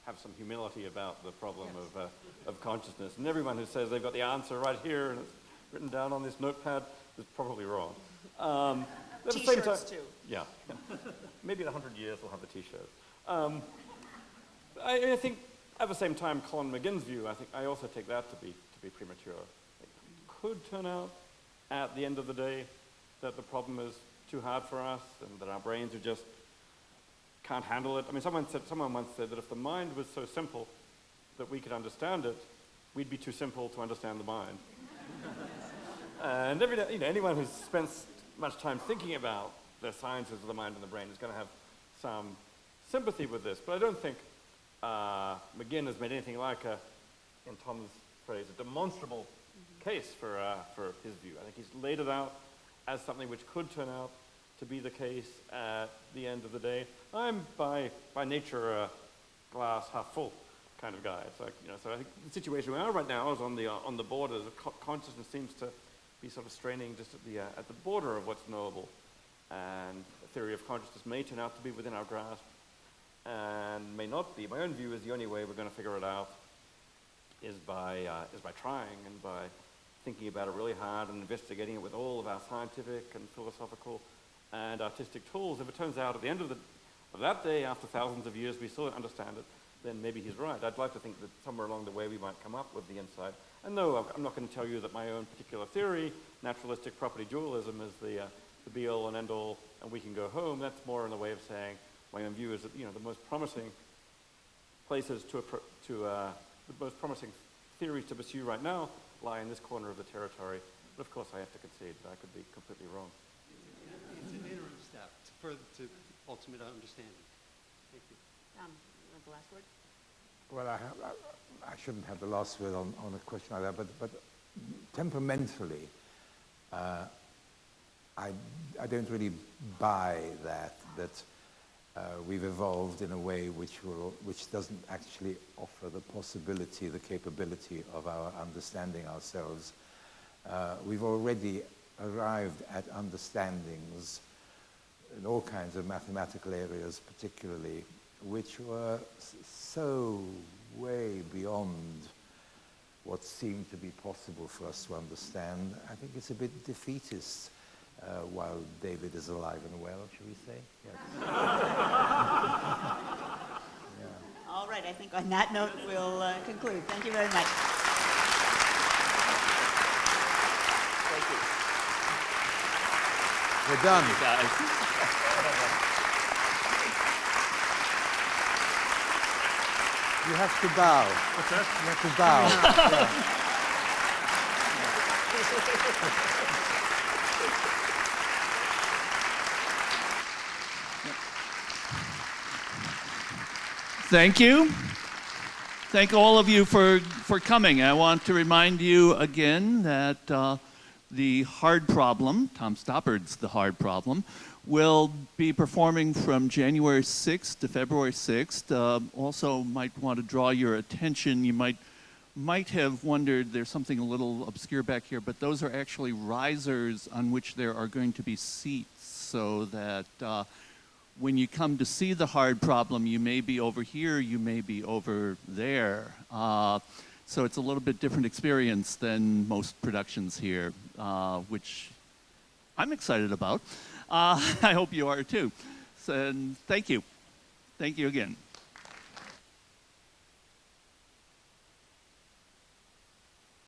have some humility about the problem of, uh, of consciousness. And everyone who says they've got the answer right here and it's written down on this notepad is probably wrong. Um, at the same time- too. Yeah. <laughs> Maybe in 100 years we'll have the T-shirt. Um, I, I think at the same time, Colin McGinn's view, I think I also take that to be, to be premature. It could turn out at the end of the day that the problem is too hard for us and that our brains are just can't handle it. I mean, someone, said, someone once said that if the mind was so simple that we could understand it, we'd be too simple to understand the mind. <laughs> and every, day- you know, anyone who's spent much time thinking about the sciences of the mind and the brain is going to have some sympathy with this. But I don't think uh, McGinn has made anything like a, in Tom's phrase, a demonstrable case for, uh, for his view. I think he's laid it out as something which could turn out to be the case at the end of the day. I'm by, by nature a glass half full kind of guy. So, you know, so I think the situation we are right now is on the, uh, on the border. Co- consciousness seems to be sort of straining just at the, uh, at the border of what's knowable. And the theory of consciousness may turn out to be within our grasp and may not be. My own view is the only way we're going to figure it out is by, uh, is by trying and by thinking about it really hard and investigating it with all of our scientific and philosophical and artistic tools, if it turns out at the end of, the, of that day, after thousands of years, we still don't understand it, then maybe he's right. I'd like to think that somewhere along the way we might come up with the insight. And no, I'm not going to tell you that my own particular theory, naturalistic property dualism, is the, uh, the be-all and end-all, and we can go home. That's more in the way of saying my own view is that you know the most promising places to, to uh, the most promising theories to pursue right now lie in this corner of the territory. But of course, I have to concede that I could be completely wrong. It's an interim step to further to ultimate understanding. Thank you. Tom, you want the last word? Well, I, have, I, I, shouldn't have the last word on, on a question like that, but, but temperamentally, uh, I, I don't really buy that, that uh, we've evolved in a way which, will, which doesn't actually offer the possibility, the capability of our understanding ourselves. Uh, we've already arrived at understandings in all kinds of mathematical areas particularly, which were so way beyond what seemed to be possible for us to understand. I think it's a bit defeatist uh, while David is alive and well, shall we say? Yes. <laughs> yeah. All right, I think on that note we'll uh, conclude. Thank you very much. Thank you. We're done. You have to bow. What's that? You have to bow. <laughs> Thank you. Thank all of you for, for coming. I want to remind you again that uh, the hard problem, Tom Stoppard's The Hard Problem, will be performing from January 6th to February 6th. Uh, also might want to draw your attention, you might might have wondered there's something a little obscure back here, but those are actually risers on which there are going to be seats so that uh, when you come to see the hard problem, you may be over here, you may be over there. Uh, so it's a little bit different experience than most productions here, uh, which I'm excited about. Uh, <laughs> I hope you are too. So, and thank you. Thank you again.